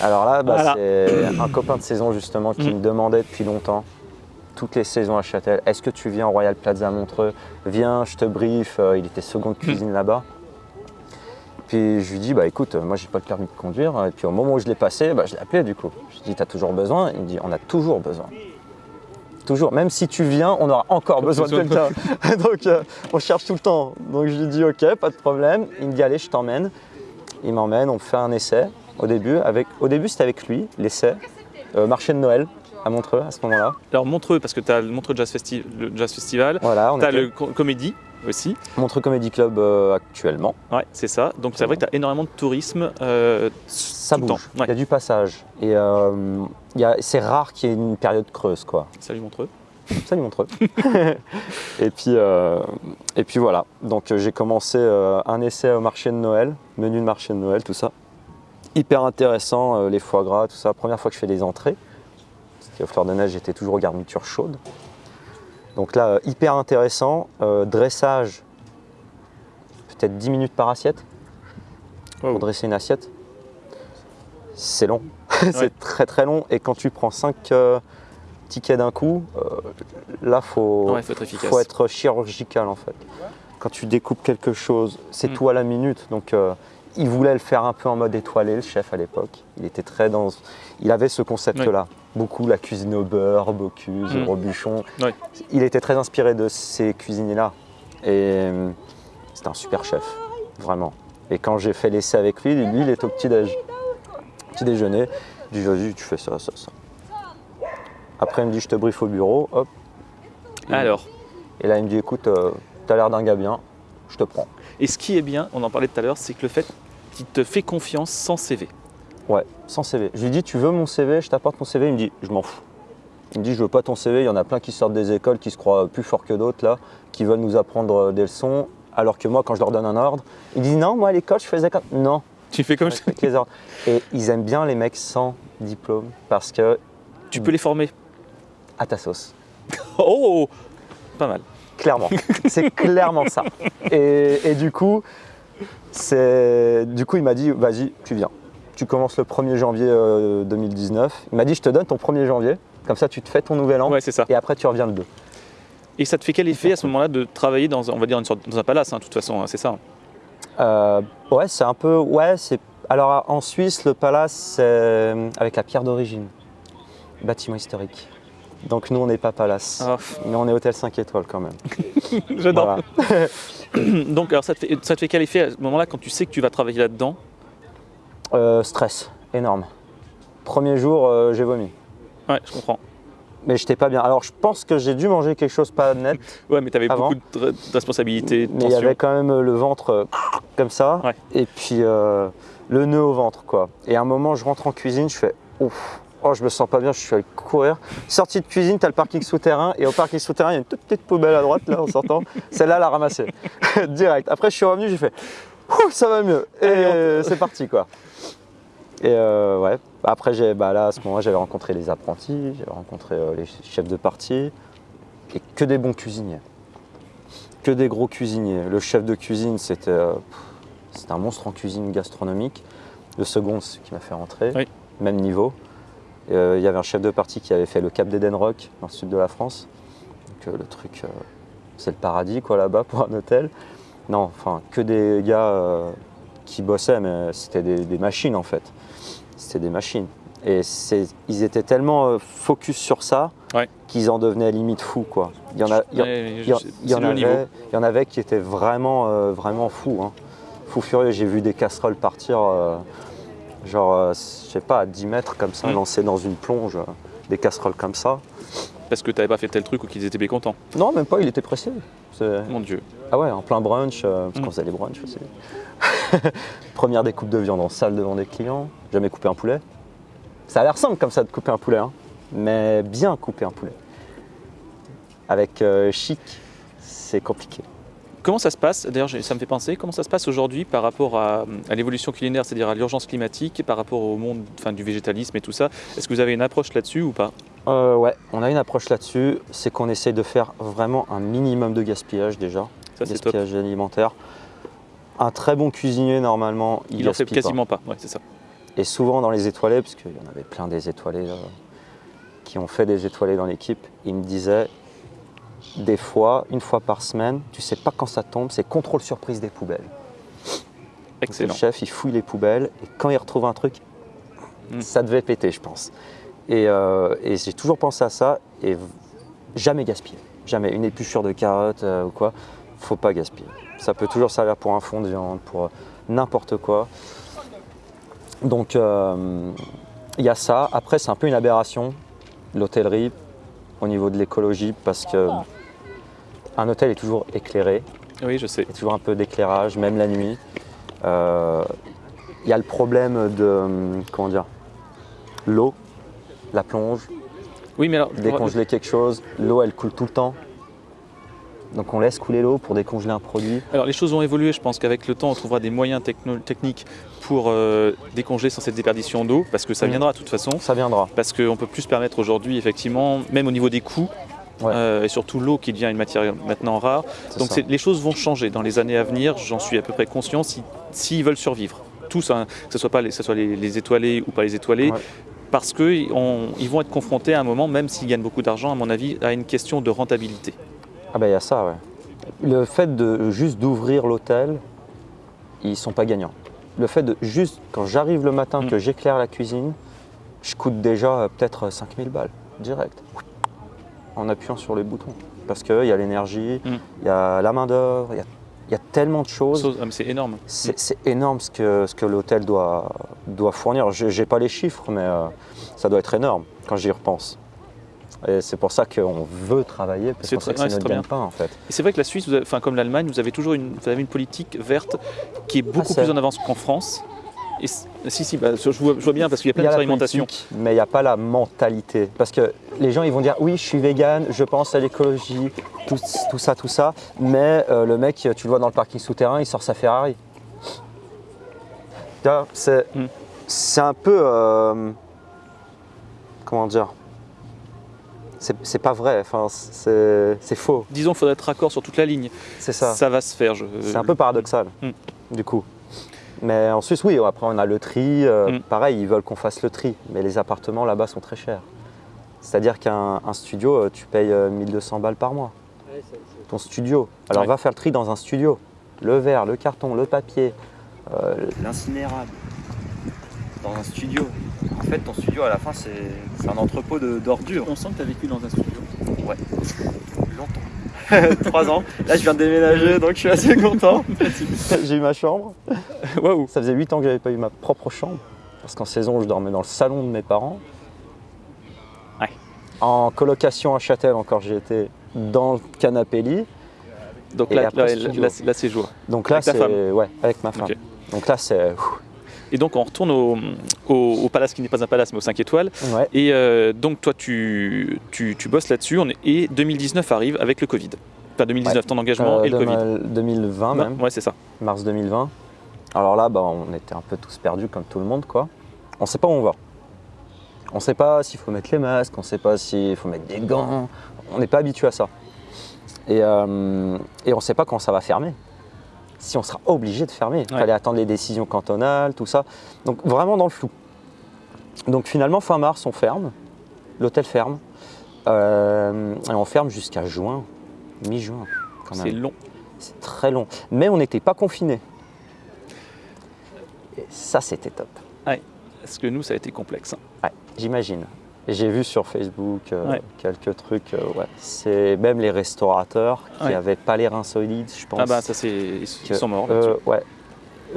Alors là, bah, Voilà. c'est un copain de saison justement qui Mm. me demandait depuis longtemps, toutes les saisons à Châtel, est-ce que tu viens au Royal Plaza Montreux? Viens, je te brief. Euh, il était seconde cuisine là-bas. Puis je lui dis, bah écoute, euh, moi j'ai pas le permis de conduire. Et puis au moment où je l'ai passé, bah, je l'ai appelé du coup. Je lui dis, t'as toujours besoin? Il me dit, on a toujours besoin. Toujours, même si tu viens, on aura encore besoin de quelqu'un. (laughs) Donc euh, on cherche tout le temps. Donc je lui dis, ok, pas de problème. Il me dit, allez, je t'emmène. Il m'emmène, on fait un essai au début. Avec, au début, c'était avec lui, l'essai. Euh, marché de Noël à Montreux à ce moment-là. Alors, Montreux, parce que tu as le Montreux Jazz, Festi- le Jazz Festival. Voilà, Tu as était le co- Comédie aussi. Montreux Comedy Club euh, actuellement. Ouais, c'est ça. Donc, c'est vrai que tu as énormément de tourisme. euh, Ça tout bouge, temps. il y a du passage. Et euh, c'est rare qu'il y ait une période creuse, quoi. Salut Montreux. (laughs) Salut Montreux. (laughs) et, puis, et puis voilà, donc j'ai commencé un essai au marché de Noël, menu de marché de Noël, tout ça. Hyper intéressant, les foie gras, tout ça. Première fois que je fais des entrées, parce qu'au Fleur de Neige, j'étais toujours aux garnitures chaudes. Donc là, euh, hyper intéressant. Euh, dressage, peut-être 10 minutes par assiette Wow. pour dresser une assiette. C'est long, (laughs) Ouais. c'est très très long. Et quand tu prends 5 tickets d'un coup, euh, là, faut, Ouais, faut être efficace. faut être chirurgical en fait. Quand tu découpes quelque chose, c'est Mm. tout à la minute. Donc, euh, il voulait le faire un peu en mode étoilé, le chef à l'époque. Il était très dans. Il avait ce concept-là. Beaucoup la cuisine au beurre, Bocuse, Mm. Robuchon. Il était très inspiré de ces cuisiniers-là. Et euh, c'était un super chef, vraiment. Et quand j'ai fait l'essai avec lui, lui, il était au petit-déj. Petit déjeuner, il dit vas-y, tu fais ça, ça, ça. Après, il me dit je te briefe au bureau, hop. Et- Alors, Et là, il me dit écoute, euh, t'as l'air d'un gars bien, je te prends. et ce qui est bien, on en parlait tout à l'heure, c'est que le fait qu'il te fait confiance sans CV. Ouais, sans CV. Je lui dis tu veux mon CV, je t'apporte mon CV. Il me dit je m'en fous. Il me dit je veux pas ton CV, il y en a plein qui sortent des écoles qui se croient plus forts que d'autres là, qui veulent nous apprendre euh, des leçons. Alors que moi, quand je leur donne un ordre, ils disent non, moi à l'école je faisais comme. Non, Tu fais comme je (laughs) les ordres. Et ils aiment bien les mecs sans diplôme parce que tu peux les former. à ta sauce. (laughs) Oh Pas mal. Clairement. c'est clairement ça. Et, et du coup, du coup, il m'a dit vas-y, tu viens. Tu commences le 1er janvier euh, 2019. Il m'a dit je te donne ton 1er janvier. Comme ça, tu te fais ton nouvel an. Ouais, c'est ça. Et après, tu reviens le 2. Et ça te fait quel effet à ce moment-là de travailler dans, on va dire, une sorte, dans un palace, hein, de toute façon, hein, c'est ça hein. Euh, ouais, c'est un peu. Ouais, c'est. Alors en Suisse, le palace, c'est avec la pierre d'origine. Bâtiment historique. Donc nous, on n'est pas palace. Ah, Mais on est hôtel 5 étoiles quand même. (laughs) J'adore. (coughs) Donc, alors, ça te, fait, ça te fait quel effet à ce moment-là quand tu sais que tu vas travailler là-dedans Euh, stress, énorme. Premier jour, euh, j'ai vomi. Ouais, je comprends. mais j'étais pas bien. Alors je pense que j'ai dû manger quelque chose pas net, (laughs) Ouais, mais tu avais Avant. beaucoup de, responsabilités, mais il y avait quand même le ventre euh, comme ça, Ouais. et puis euh, le nœud au ventre quoi. Et à un moment, je rentre en cuisine, je fais ouf. Oh, je me sens pas bien, je suis allé courir. Sortie de cuisine, tu as le parking souterrain. Et au parking souterrain, il y a une toute petite poubelle à droite, là, en sortant. (laughs) Celle-là, la ramasser. (laughs) Direct. Après, je suis revenu, j'ai fait ça va mieux. Et c'est parti, quoi. Et euh, ouais. Après, j'ai, bah là, à ce moment-là, j'avais rencontré les apprentis, j'avais rencontré euh, les chefs de partie. Et que des bons cuisiniers. Que des gros cuisiniers. Le chef de cuisine, c'était, euh, un monstre en cuisine gastronomique. Le second, c'est ce qui m'a fait rentrer. Oui. Même niveau. Euh, Il y avait un chef de partie qui avait fait le Cap d'Eden Rock dans le sud de la France. Donc euh, le truc, euh, c'est le paradis quoi là-bas (laughs) pour un hôtel. Non, enfin que des gars qui bossaient, mais c'était des, des machines en fait. C'était des machines. Et ils étaient tellement focus sur ça Ouais. qu'ils en devenaient limite fous quoi. Il y en a, il y il y, avait, il y en avait qui étaient vraiment, vraiment fous. Hein. Fous furieux. J'ai vu des casseroles partir, genre, euh, je sais pas, à 10 mètres comme ça, Mm. lancées dans une plonge. euh, des casseroles comme ça. Parce que tu n'avais pas fait tel truc ou qu'ils étaient mécontents. Non, même pas, il était pressé. Mon Dieu. Ah ouais, en plein brunch, euh, parce Mm. qu'on faisait les brunchs aussi. (laughs) Première découpe de viande en salle devant des clients. Jamais coupé un poulet. Ça a l'air simple comme ça de couper un poulet, hein, mais bien couper un poulet. Avec euh, chic, c'est compliqué. Comment ça se passe D'ailleurs, ça me fait penser, comment ça se passe aujourd'hui par rapport à, à l'évolution culinaire, c'est-à-dire à l'urgence climatique, par rapport au monde enfin, du végétalisme et tout ça? Est-ce que vous avez une approche là-dessus ou pas? Euh, ouais, on a une approche là-dessus, c'est qu'on essaye de faire vraiment un minimum de gaspillage déjà, Ça, c'est top. gaspillage alimentaire. Un très bon cuisinier, normalement, il, Il en fait pas. quasiment pas. Ouais, c'est ça. Et souvent dans les étoilés, parce qu'il y en avait plein des étoilés euh, qui ont fait des étoilés dans l'équipe, ils me disaient des fois, une fois par semaine, tu sais pas quand ça tombe, c'est contrôle surprise des poubelles. Donc, Excellent. Le chef, il fouille les poubelles et quand il retrouve un truc, Mm. ça devait péter, je pense. Et, euh, et j'ai toujours pensé à ça et jamais gaspiller. Jamais. Une épluchure de carotte euh, ou quoi, faut pas gaspiller. Ça peut toujours servir pour un fond de viande, pour euh, n'importe quoi. Donc euh, il y a ça. Après, c'est un peu une aberration, l'hôtellerie, au niveau de l'écologie, parce que un hôtel est toujours éclairé. Oui, je sais. Il y a toujours un peu d'éclairage, même la nuit. Euh, Il y a le problème de, hum, comment dire, l'eau, la plonge, Oui, mais alors, décongeler quelque chose. L'eau, elle coule tout le temps. Donc on laisse couler l'eau pour décongeler un produit. alors, les choses ont évolué. Je pense qu'avec le temps, on trouvera des moyens techniques pour euh, décongeler sans cette déperdition d'eau, parce que ça Mm. viendra de toute façon. Ça viendra. Parce qu'on peut plus se permettre aujourd'hui, effectivement, même au niveau des coûts, Ouais. euh, et surtout l'eau qui devient une matière maintenant rare. Donc les choses vont changer dans les années à venir, j'en suis à peu près conscient, si- s'ils veulent survivre. Tous, hein, que ce soit, pas les, que ce soit les, les étoilés ou pas les étoilés, Ouais. parce qu'ils vont être confrontés à un moment, même s'ils gagnent beaucoup d'argent, à mon avis, à une question de rentabilité. Ah ben il y a ça, ouais. Le fait de juste d'ouvrir l'hôtel, ils sont pas gagnants. Le fait de juste, quand j'arrive le matin, Mm. que j'éclaire la cuisine, je coûte déjà euh, peut-être 5000 balles, direct, en appuyant sur les boutons. Parce qu'il y a l'énergie, il Mm. y a la main d'œuvre, il y a, il y a tellement de choses. Chose- ah, C'est énorme. C'est énorme ce que, ce que l'hôtel doit, doit fournir. Je n'ai pas les chiffres, mais euh, ça doit être énorme quand j'y repense. Et c'est pour ça qu'on veut travailler, parce C'est que c'est ouais, notre gagne-pain en fait. Et c'est vrai que la Suisse, enfin, comme l'Allemagne, vous avez toujours une, vous avez une politique verte qui est beaucoup plus en avance qu'en France. Et si, si, bah, je, vois, je vois bien, parce qu'il y a plein d'expérimentations. mais il n'y a pas la mentalité. Parce que les gens, ils vont dire oui, je suis vegan, je pense à l'écologie, tout, tout ça, tout ça. Mais euh, le mec, tu le vois dans le parking souterrain, il sort sa Ferrari. Vois, C'est Mm. un peu. euh, comment dire? C'est pas vrai, enfin, c'est c'est faux. Disons qu'il faudrait être raccord sur toute la ligne. C'est ça. Ça va se faire. je- C'est un peu paradoxal, Mm. du coup. Mais en Suisse, oui, après on a le tri. euh, Mm. Pareil, ils veulent qu'on fasse le tri. Mais les appartements là-bas sont très chers. C'est-à-dire qu'un un studio, euh, tu payes euh, 1200 balles par mois. Ton studio. Alors Ouais. va faire le tri dans un studio. Le verre, le carton, le papier, euh, l'incinérable. Dans un studio. En fait, ton studio, à la fin, c'est un entrepôt de- d'ordures. On sent que tu as vécu dans un studio. Longtemps. (laughs) Trois ans. Là, je viens de déménager, donc je suis assez content. (laughs) J'ai eu ma chambre. Waouh Ça faisait 8 ans que j'avais pas eu ma propre chambre. Parce qu'en saison, je dormais dans le salon de mes parents. Ouais. En colocation à Châtel, encore, j'ai été dans le canapé lit. Donc là, après, là, studio. là, c'est- là, c'est jour. Donc là, c'est. Ouais, avec ma femme. Donc là, c'est. Et donc on retourne au, au- au palace qui n'est pas un palace mais au 5 étoiles. Ouais. Et euh, donc toi tu, tu, tu bosses là-dessus et 2019 arrive avec le Covid. Enfin 2019, ton engagement Euh, et le Covid. 2020 même, Ouais c'est ça. mars 2020. Alors là, bah, on était un peu tous perdus comme tout le monde, quoi. On sait pas où on va. On sait pas s'il faut mettre les masques, on sait pas s'il faut mettre des gants. On n'est pas habitué à ça. Et, euh, et on sait pas quand ça va fermer. Si on sera obligé de fermer. Il Ouais. fallait attendre les décisions cantonales, tout ça. Donc vraiment dans le flou. Donc finalement, fin mars, on ferme. L'hôtel ferme. Euh, et on ferme jusqu'à juin, mi-juin. quand même. C'est long. C'est très long. Mais on n'était pas confinés. Et ça, c'était top. Parce que nous ça a été complexe. hein. Ouais, j'imagine. Et J'ai vu sur Facebook euh, Ouais. quelques trucs. euh, ouais. C'est même les restaurateurs qui Ouais. n'avaient pas les reins solides, je pense. Ah bah ça c'est ils sont morts. euh, ouais.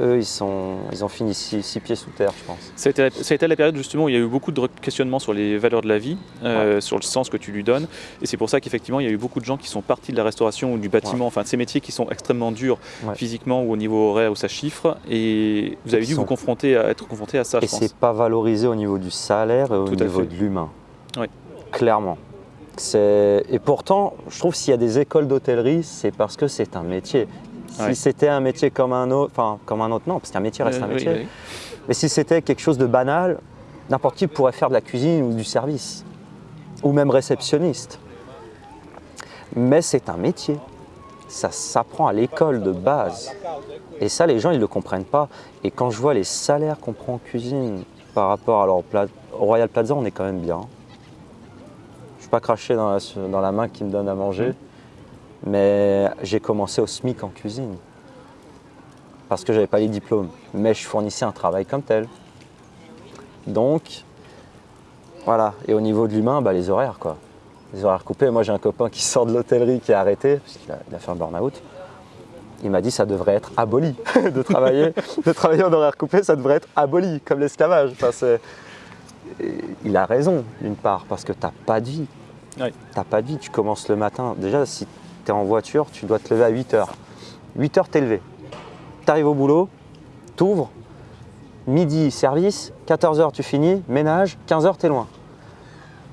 Eux, ils, sont, ils ont fini six, six pieds sous terre, je pense. Ça a, été, ça a été la période justement où il y a eu beaucoup de questionnements sur les valeurs de la vie, euh, sur le sens que tu lui donnes. Et c'est pour ça qu'effectivement, il y a eu beaucoup de gens qui sont partis de la restauration ou du bâtiment, enfin de ces métiers qui sont extrêmement durs Ouais. physiquement ou au niveau horaire où ça chiffre. Et vous avez dû vous sont- confronter à être confronté à ça, Et je pense. c'est pas valorisé au niveau du salaire et au Tout niveau de l'humain. Oui. Clairement. Et pourtant, je trouve s'il y a des écoles d'hôtellerie, c'est parce que c'est un métier. Si Ouais. c'était un métier comme un autre, enfin comme un autre, non, parce qu'un métier reste Euh, un métier. oui. Mais si c'était quelque chose de banal, n'importe qui pourrait faire de la cuisine ou du service, ou même réceptionniste. Mais c'est un métier. Ça s'apprend à l'école de base. Et ça, les gens, ils ne le comprennent pas. Et quand je vois les salaires qu'on prend en cuisine par rapport à leur au Royal Plaza, on est quand même bien. Je ne suis pas dans la, dans la main qui me donne à manger, mais j'ai commencé au SMIC en cuisine. Parce que j'avais pas les diplômes. Mais je fournissais un travail comme tel. Donc, voilà. Et au niveau de l'humain, bah, les horaires, quoi. Les horaires coupés. Moi, j'ai un copain qui sort de l'hôtellerie qui a arrêté, parce qu'il a, fait un burn-out. Il m'a dit ça devrait être aboli (laughs) de travailler, de travailler en horaire coupé, ça devrait être aboli comme l'esclavage. Enfin, il a raison d'une part parce que t'as pas de vie. Ouais. T'as pas de vie. Tu commences le matin. Déjà, si tu es en voiture, tu dois te lever à 8 heures. 8 heures, t'es levé. Tu arrives au boulot, t'ouvres, midi service, 14 heures tu finis, ménage, 15 heures t'es loin.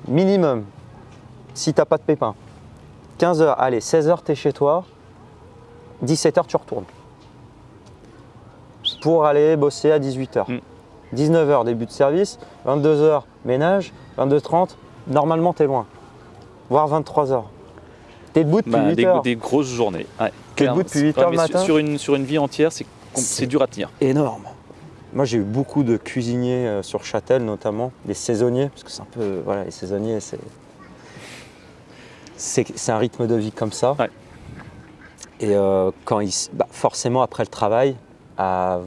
Minimum, si t'as pas de pépin. 15 heures, allez, 16 heures t'es chez toi, 17 heures tu retournes. Pour aller bosser à 18 heures. Mm. 19 heures début de service, 22 heures ménage, 22h30, normalement t'es loin. Voire 23 heures. T'es debout depuis Bah, 8 des, heures. des grosses journées. Ouais, T'es debout depuis 8 Ouais, heures le mais sur- matin Sur une, sur une vie entière, c'est dur à tenir. énorme. Moi, j'ai eu beaucoup de cuisiniers euh, sur Châtel, notamment des saisonniers, parce que c'est un peu. Voilà, les saisonniers, c'est. C'est un rythme de vie comme ça. Ouais. Et euh, quand ils. bah, forcément, après le travail, à,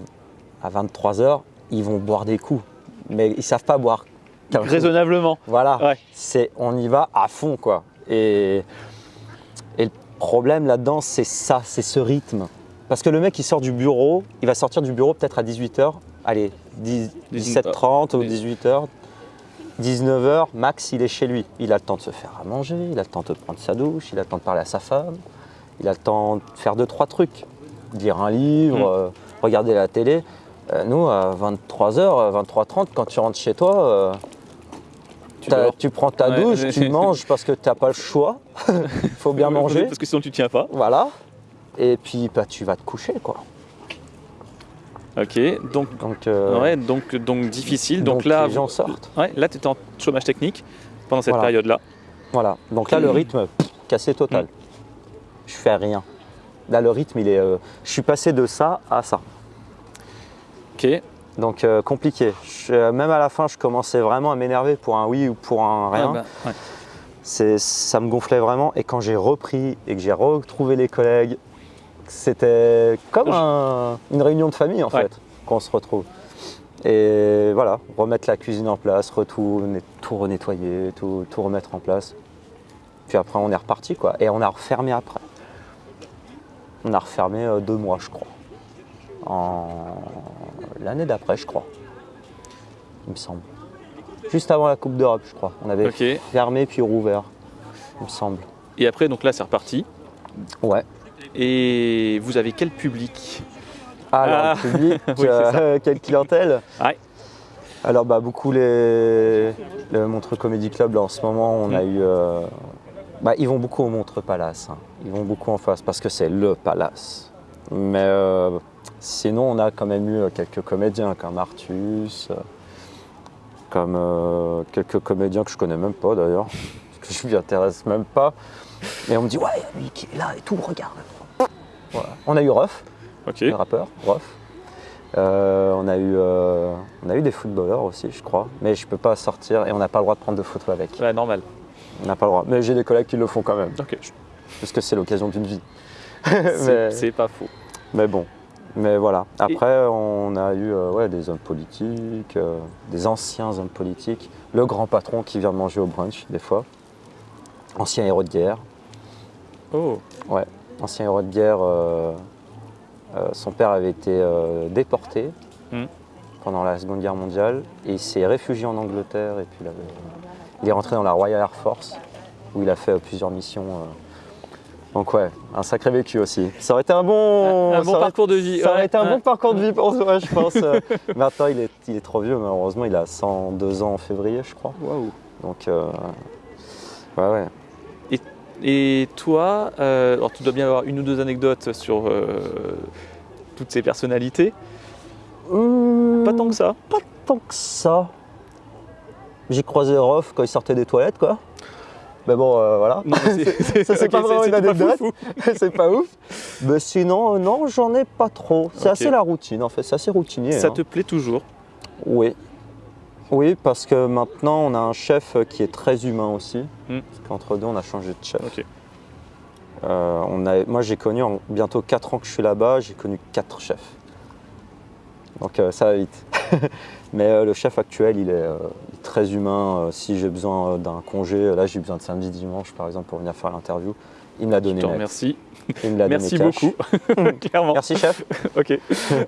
à 23h, ils vont boire des coups. Mais ils savent pas boire. coup. Raisonnablement. Voilà. Ouais. C'est, on y va à fond, quoi. Et, problème là-dedans, c'est ça, c'est ce rythme. Parce que le mec, il sort du bureau, il va sortir du bureau peut-être à 18h, allez, 10 17h30 ou Oui. 18h, 19h, max, il est chez lui. Il a le temps de se faire à manger, il a le temps de prendre sa douche, il a le temps de parler à sa femme, il a le temps de faire deux, trois trucs. Lire un livre, Mm. euh, regarder la télé. Euh, nous, à 23h, 23h30, quand tu rentres chez toi, euh, Tu prends ta Ouais. douche, tu (laughs) manges parce que tu n'as pas le choix. Il (laughs) faut bien manger. Parce que sinon tu tiens pas. Voilà. Et puis bah, tu vas te coucher quoi. Ok, donc, Donc, euh, ouais, donc, donc difficile. Donc, donc là, les gens sortent. Ouais, là, tu étais en chômage technique pendant cette Voilà. période-là. Voilà. Donc là le rythme pff, cassé total. Mm. Je fais rien. Là le rythme il est. euh, je suis passé de ça à ça. Ok. Donc euh, compliqué. Je- même à la fin je commençais vraiment à m'énerver pour un oui ou pour un rien. Ah bah, ouais. Ça me gonflait vraiment. Et quand j'ai repris et que j'ai retrouvé les collègues, c'était comme un- une réunion de famille en Ouais. fait, qu'on se retrouve. Et voilà, remettre la cuisine en place, retourner, tout renettoyer, tout, tout remettre en place. Puis après, on est reparti quoi. Et on a refermé après. On a refermé euh, deux mois, je crois. En l'année d'après, je crois. Il me semble. Juste avant la Coupe d'Europe, je crois. On avait fermé puis rouvert, il me semble. Et après, donc là, c'est reparti. Ouais. Et vous avez quel public? Alors, Ah. le public, (laughs) Oui, c'est euh, (laughs) quelle clientèle? Ouais. Alors, bah, beaucoup les... le Montreux Comedy Club, là, en ce moment, on a Mm. eu. euh, Bah, ils vont beaucoup au Montreux Palace. hein. Ils vont beaucoup en face parce que c'est le palace. Mais euh, sinon, on a quand même eu quelques comédiens comme Artus, comme euh, quelques comédiens que je connais même pas d'ailleurs, (laughs) que je m'y intéresse même pas. Et on me dit, ouais, il y a lui qui est là et tout, regarde. Voilà. On a eu Ruff, le rappeur, Ruff. Euh, on, a eu, euh, on a eu des footballeurs aussi, je crois, mais je peux pas sortir et on n'a pas le droit de prendre de photos avec. Ouais, normal. On n'a pas le droit. Mais j'ai des collègues qui le font quand même, Ok. parce que c'est l'occasion d'une vie. (laughs) C'est pas faux. mais bon, mais voilà. Après, on a eu euh, ouais, des hommes politiques, euh, des anciens hommes politiques, le grand patron qui vient de manger au brunch des fois, ancien héros de guerre. Oh. ancien héros de guerre, euh, son père avait été déporté Mm. pendant la Seconde Guerre mondiale et il s'est réfugié en Angleterre et puis il, avait- il est rentré dans la Royal Air Force où il a fait plusieurs missions. Donc ouais, un sacré vécu aussi. Ça aurait été un bon, un bon ça aurait- parcours de vie. ça aurait ouais, été un ouais. bon parcours de vie pour toi, je pense. (laughs) Euh, Maintenant, il est, il est trop vieux, malheureusement, il a 102 ans en février, je crois. Waouh. Donc, euh, ouais, ouais. Et toi, euh, alors tu dois bien avoir une ou deux anecdotes sur euh, toutes ces personnalités. Pas tant que ça. Pas tant que ça. J'ai croisé Rof quand il sortait des toilettes, quoi. Mais bon, euh, voilà. Non, mais c'est- (laughs) Ça, c'est pas vraiment une anecdote. (laughs) c'est pas ouf. Mais sinon, euh, non, j'en ai pas trop. C'est assez la routine, en fait. C'est assez routinier. Ça hein. te plaît toujours? Oui. Oui, parce que maintenant, on a un chef qui est très humain aussi. Hmm. Parce qu'entre deux, on a changé de chef. Euh, on a, moi, j'ai connu, en bientôt 4 ans que je suis là-bas, j'ai connu 4 chefs. Donc euh, ça va vite. (laughs) Mais euh, le chef actuel, il est très humain. Euh, si j'ai besoin euh, d'un congé, euh, là j'ai besoin de samedi, dimanche par exemple pour venir faire l'interview, il me l'a Je donné. te net. remercie. Il me l'a Merci donné beaucoup. (laughs) Clairement. Merci chef. (laughs) Ok.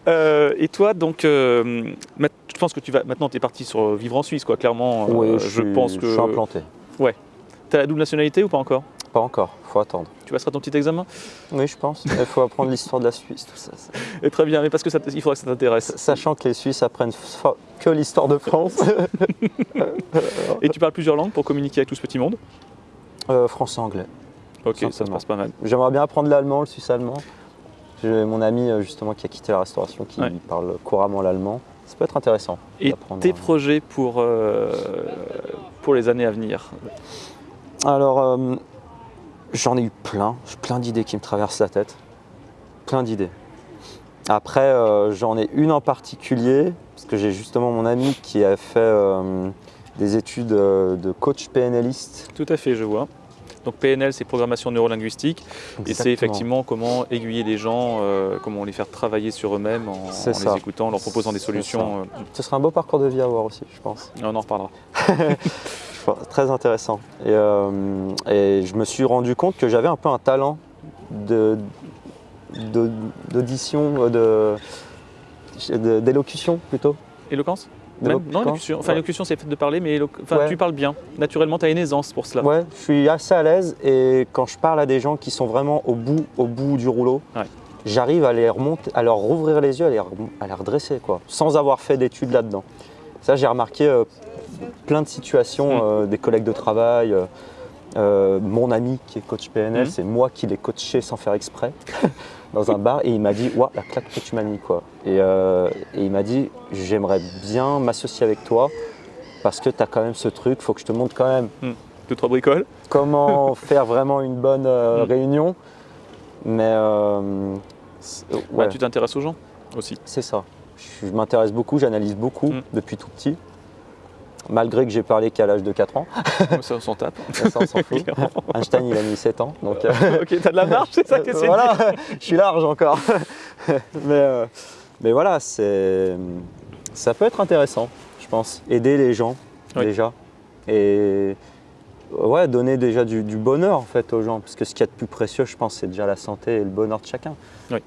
Euh, et toi, donc, euh, je pense que tu vas. Maintenant, tu es parti sur vivre en Suisse, quoi. Clairement, euh, oui, je, je, suis- pense je que. suis implanté. Tu as la double nationalité ou pas encore? Pas encore, faut attendre. Tu passeras ton petit examen? Oui, je pense. Il faut apprendre l'histoire de la Suisse, tout ça. ça. Et Très bien, mais parce que ça, il faudra que ça t'intéresse. Sachant que les Suisses apprennent que l'histoire de France. (laughs) Et tu parles plusieurs langues pour communiquer avec tout ce petit monde? Euh, français-anglais. Ok, ça se passe pas mal. J'aimerais bien apprendre l'allemand, le suisse-allemand. J'ai mon ami euh, justement qui a quitté la restauration qui Ouais. parle couramment l'allemand. Ça peut être intéressant. Et d'apprendre, tes projets pour, euh, pour les années à venir? Alors, euh, j'en ai eu plein. J'ai plein d'idées qui me traversent la tête. Plein d'idées. Après, euh, j'en ai une en particulier, parce que j'ai justement mon ami qui a fait euh, des études euh, de coach PNListe. Tout à fait, je vois. Donc PNL, c'est programmation neurolinguistique, et c'est effectivement comment aiguiller les gens, euh, comment les faire travailler sur eux-mêmes en, en les écoutant, en leur proposant des solutions. Ce serait un beau parcours de vie à avoir aussi, je pense. on en reparlera. (laughs) Très intéressant. Et, euh, et je me suis rendu compte que j'avais un peu un talent de- d'audition, euh, de- de- d'élocution plutôt. Éloquence Même Non, élocution. Enfin, Ouais. élocution, c'est le fait de parler, mais enfin, Ouais. tu parles bien. Naturellement, tu as une aisance pour cela. Ouais, je suis assez à l'aise et quand je parle à des gens qui sont vraiment au bout, au bout du rouleau, Ouais. j'arrive à les remonter, à leur rouvrir les yeux, à les, à les redresser quoi, sans avoir fait d'études là-dedans. Ça, j'ai remarqué euh, plein de situations, Mm. euh, des collègues de travail, euh, euh, mon ami qui est coach PNL, Mm. c'est moi qui l'ai coaché sans faire exprès (laughs) dans un bar et il m'a dit Ouah, la claque que tu m'as mis quoi. Et, euh, et il m'a dit J'aimerais bien m'associer avec toi parce que tu as quand même ce truc, faut que je te montre quand même Deux, trois bricoles. comment (laughs) faire vraiment une bonne euh, Mm. réunion. Mais c'est- Ouais, tu t'intéresses aux gens aussi. c'est ça. Je, je m'intéresse beaucoup, j'analyse beaucoup Mm. depuis tout petit. Malgré que j'ai parlé qu'à l'âge de 4 ans, ça, on s'en tape. ça on s'en fout. (laughs) Einstein il a mis 7 ans, donc euh, (laughs) ok, t'as de la marge, c'est ça que c'est (laughs) voilà, je suis large encore. mais, euh, mais voilà, ça peut être intéressant, je pense. Aider les gens Oui. déjà. Et ouais, donner déjà du, du bonheur en fait aux gens. Parce que ce qu'il y a de plus précieux, je pense, c'est déjà la santé et le bonheur de chacun. Oui.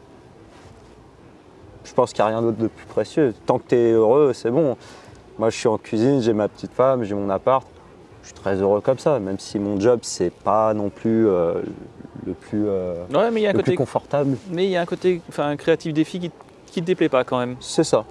Je pense qu'il n'y a rien d'autre de plus précieux. Tant que tu es heureux, c'est bon. Moi, je suis en cuisine, j'ai ma petite femme, j'ai mon appart. Je suis très heureux comme ça, même si mon job, c'est pas non plus euh, le plus, euh, Ouais, mais il y a un le plus côté, confortable. mais il y a un côté, enfin, créatif défi qui, qui te déplaît pas quand même. C'est ça.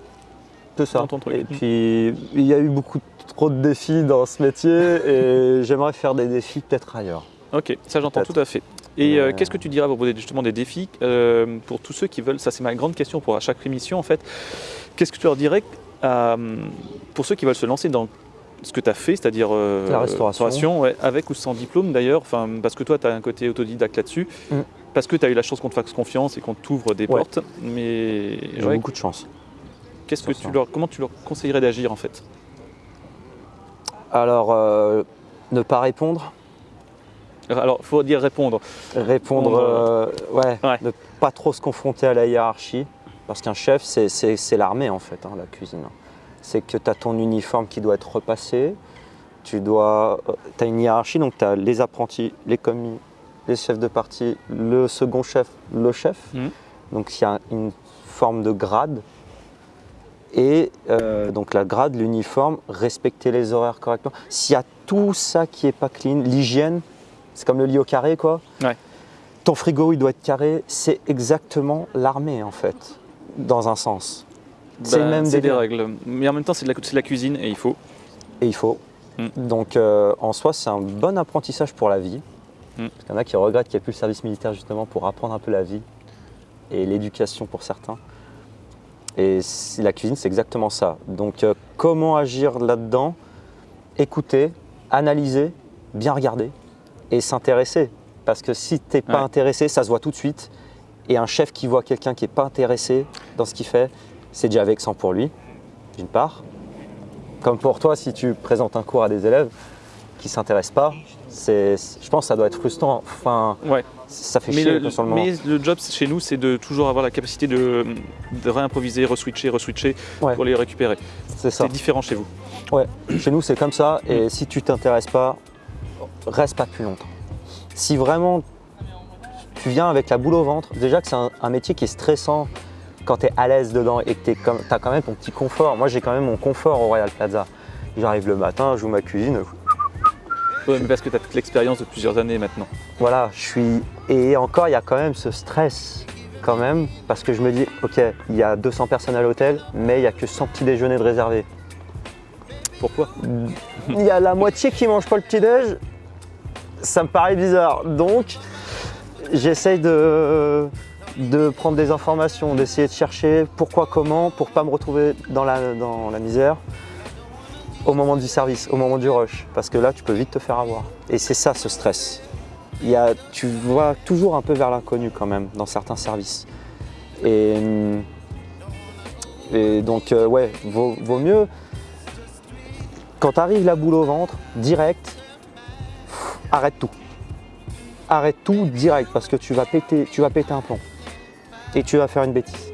C'est ça. Dans ton truc. Et puis, il y a eu beaucoup trop de défis dans ce métier et (laughs) j'aimerais faire des défis peut-être ailleurs. Ok, ça j'entends tout à fait. Et euh, qu'est-ce que tu dirais à propos justement des défis euh, pour tous ceux qui veulent Ça, c'est ma grande question pour à chaque émission en fait. Qu'est-ce que tu leur dirais pour ceux qui veulent se lancer dans ce que tu as fait, c'est-à-dire euh, La restauration. ouais, avec ou sans diplôme d'ailleurs, parce que toi tu as un côté autodidacte là-dessus, Mm. parce que tu as eu la chance qu'on te fasse confiance et qu'on t'ouvre des Ouais. portes. Mais J'ai ouais, beaucoup de chance. qu'est-ce que sur tu ça. leur, comment tu leur conseillerais d'agir en fait? Alors, euh, ne pas répondre. Alors, il faut dire répondre. Répondre, euh, Ouais. ne pas trop se confronter à la hiérarchie. Parce qu'un chef, c'est- l'armée en fait, hein, la cuisine. C'est que tu as ton uniforme qui doit être repassé. Tu dois, as une hiérarchie, donc tu as les apprentis, les commis, les chefs de partie, le second chef, le chef. Mhm. Donc il y a une forme de grade. Et euh, donc la grade, l'uniforme, respecter les horaires correctement. S'il y a tout ça qui est pas clean, l'hygiène, c'est comme le lit au carré quoi. Ouais. Ton frigo il doit être carré, c'est exactement l'armée en fait, dans un sens. C'est le Ben, même c'est des règles. Mais en même temps, c'est de, la- c'est de la cuisine et il faut. Et il faut. Mm. Donc euh, en soi c'est un bon apprentissage pour la vie. Mm. Parce qu'il y en a qui regrettent qu'il n'y ait plus le service militaire justement pour apprendre un peu la vie et l'éducation pour certains. Et la cuisine c'est exactement ça. Donc euh, comment agir là-dedans? Écouter, analyser, bien regarder et s'intéresser. Parce que si tu n'es pas Ouais. intéressé, ça se voit tout de suite. Et un chef qui voit quelqu'un qui n'est pas intéressé dans ce qu'il fait, c'est déjà vexant pour lui, d'une part. Comme pour toi, si tu présentes un cours à des élèves qui ne s'intéressent pas, je pense que ça doit être frustrant. Enfin, Ouais. ça fait Mais chier le, sur le moment. mais le job chez nous, c'est de toujours avoir la capacité de, de réimproviser, reswitcher, reswitcher Ouais. pour les récupérer. C'est ça. C'est différent chez vous. Ouais. Chez nous, c'est comme ça. Et si tu t'intéresses pas, reste pas plus longtemps. Si vraiment tu viens avec la boule au ventre, déjà que c'est un, un métier qui est stressant quand tu es à l'aise dedans et que tu as quand même ton petit confort. Moi, j'ai quand même mon confort au Royal Plaza. J'arrive le matin, je joue ma cuisine, Ouais, mais parce que tu as toute l'expérience de plusieurs années maintenant. Voilà, je suis. Et encore, il y a quand même ce stress, quand même, parce que je me dis, ok, il y a 200 personnes à l'hôtel, mais il n'y a que 100 petits déjeuners de réservés. Pourquoi? Il y a la moitié qui mange pas le petit déj, ça me paraît bizarre. Donc, j'essaye de, prendre des informations, d'essayer de chercher pourquoi, comment, pour pas me retrouver dans la, misère au moment du service, au moment du rush, parce que là, tu peux vite te faire avoir. Et c'est ça, ce stress. Il y a, tu vois toujours un peu vers l'inconnu quand même dans certains services. Et, hum, donc, euh, ouais, vaut, vaut mieux quand t'arrives la boule au ventre, direct, arrête tout. Arrête tout direct parce que tu vas péter, tu vas péter un plomb. Et tu vas faire une bêtise.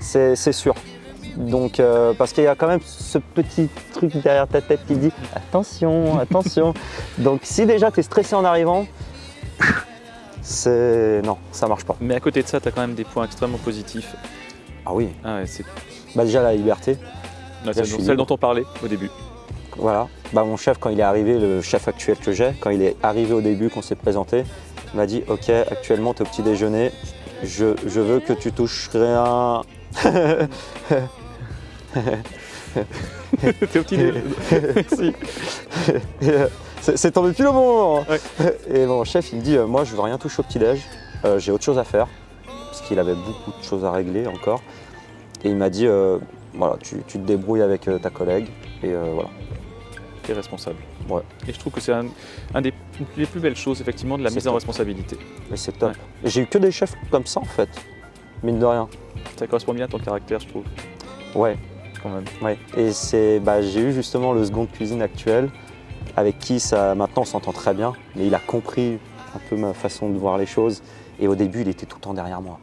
C'est sûr. Donc, euh, parce qu'il y a quand même ce petit truc derrière ta tête qui dit attention, (laughs) attention. Donc, si déjà tu es stressé en arrivant, c'est. Non, ça marche pas. Mais à côté de ça, tu as quand même des points extrêmement positifs. Ah oui, Ah ouais, bah déjà la liberté. c'est celle libre. dont on parlait au début. Voilà. Bah, mon chef, quand il est arrivé, le chef actuel que j'ai, quand il est arrivé au début, qu'on s'est présenté, il m'a dit Ok, actuellement, tu es au petit déjeuner, je, je veux que tu touches rien. (laughs) T'es au petit déjeuner. Merci. (laughs) C'est tombé pile au bon moment. Ouais. Et mon chef, il me dit euh, Moi, je veux rien toucher au petit-déj, euh, j'ai autre chose à faire, parce qu'il avait beaucoup de choses à régler encore. Et il m'a dit euh, Voilà, tu, tu te débrouilles avec ta collègue, et voilà. Responsable. Ouais. Et je trouve que c'est un, un des les plus belles choses, effectivement, de la mise en responsabilité. Et c'est top. Ouais. J'ai eu que des chefs comme ça, en fait, mine de rien. Ça correspond bien à ton caractère, je trouve, Ouais. quand même. Ouais. Et c'est, bah, j'ai eu justement le second de cuisine actuel, avec qui ça, maintenant on s'entend très bien, mais il a compris un peu ma façon de voir les choses. Et au début, il était tout le temps derrière moi,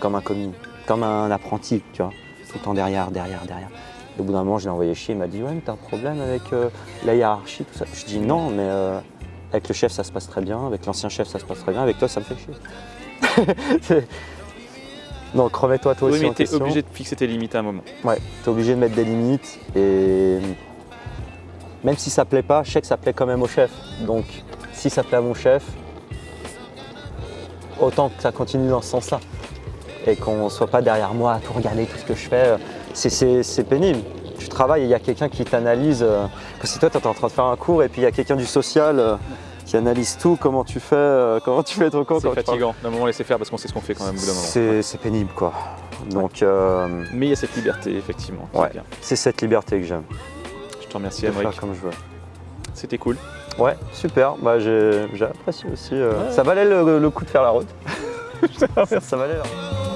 comme un commis, comme un apprenti, tu vois, tout le temps derrière, derrière, derrière. Au bout d'un moment, je l'ai envoyé chier. Il m'a dit ouais, mais t'as un problème avec euh, la hiérarchie, tout ça. Je dis non, mais euh, avec le chef, ça se passe très bien. Avec l'ancien chef, ça se passe très bien. Avec toi, ça me fait chier. (laughs) Donc remets-toi toi Oui, aussi mais en tu es question. obligé de fixer tes limites à un moment. Ouais, tu es obligé de mettre des limites et même si ça plaît pas, je sais que ça plaît quand même au chef. Donc si ça plaît à mon chef, autant que ça continue dans ce sens-là. Et qu'on soit pas derrière moi à tout regarder, tout ce que je fais. C'est- pénible. Tu travailles et il y a quelqu'un qui t'analyse. euh, Parce que toi, tu es en train de faire un cours et puis il y a quelqu'un du social euh, qui analyse tout, comment tu fais, euh, comment tu fais ton cours. C'est fatigant. D'un moment, laisser faire parce qu'on sait ce qu'on fait quand même au bout d'un moment. C'est pénible quoi. Donc euh, Mais il y a cette liberté, effectivement. Ouais. c'est cette liberté que j'aime. Je te remercie, Emmerich. comme je veux. C'était cool. Ouais, super. Bah, j'ai apprécié aussi. euh, Ouais. Ça valait le, le coup de faire la route. ça, (laughs) ça valait. hein.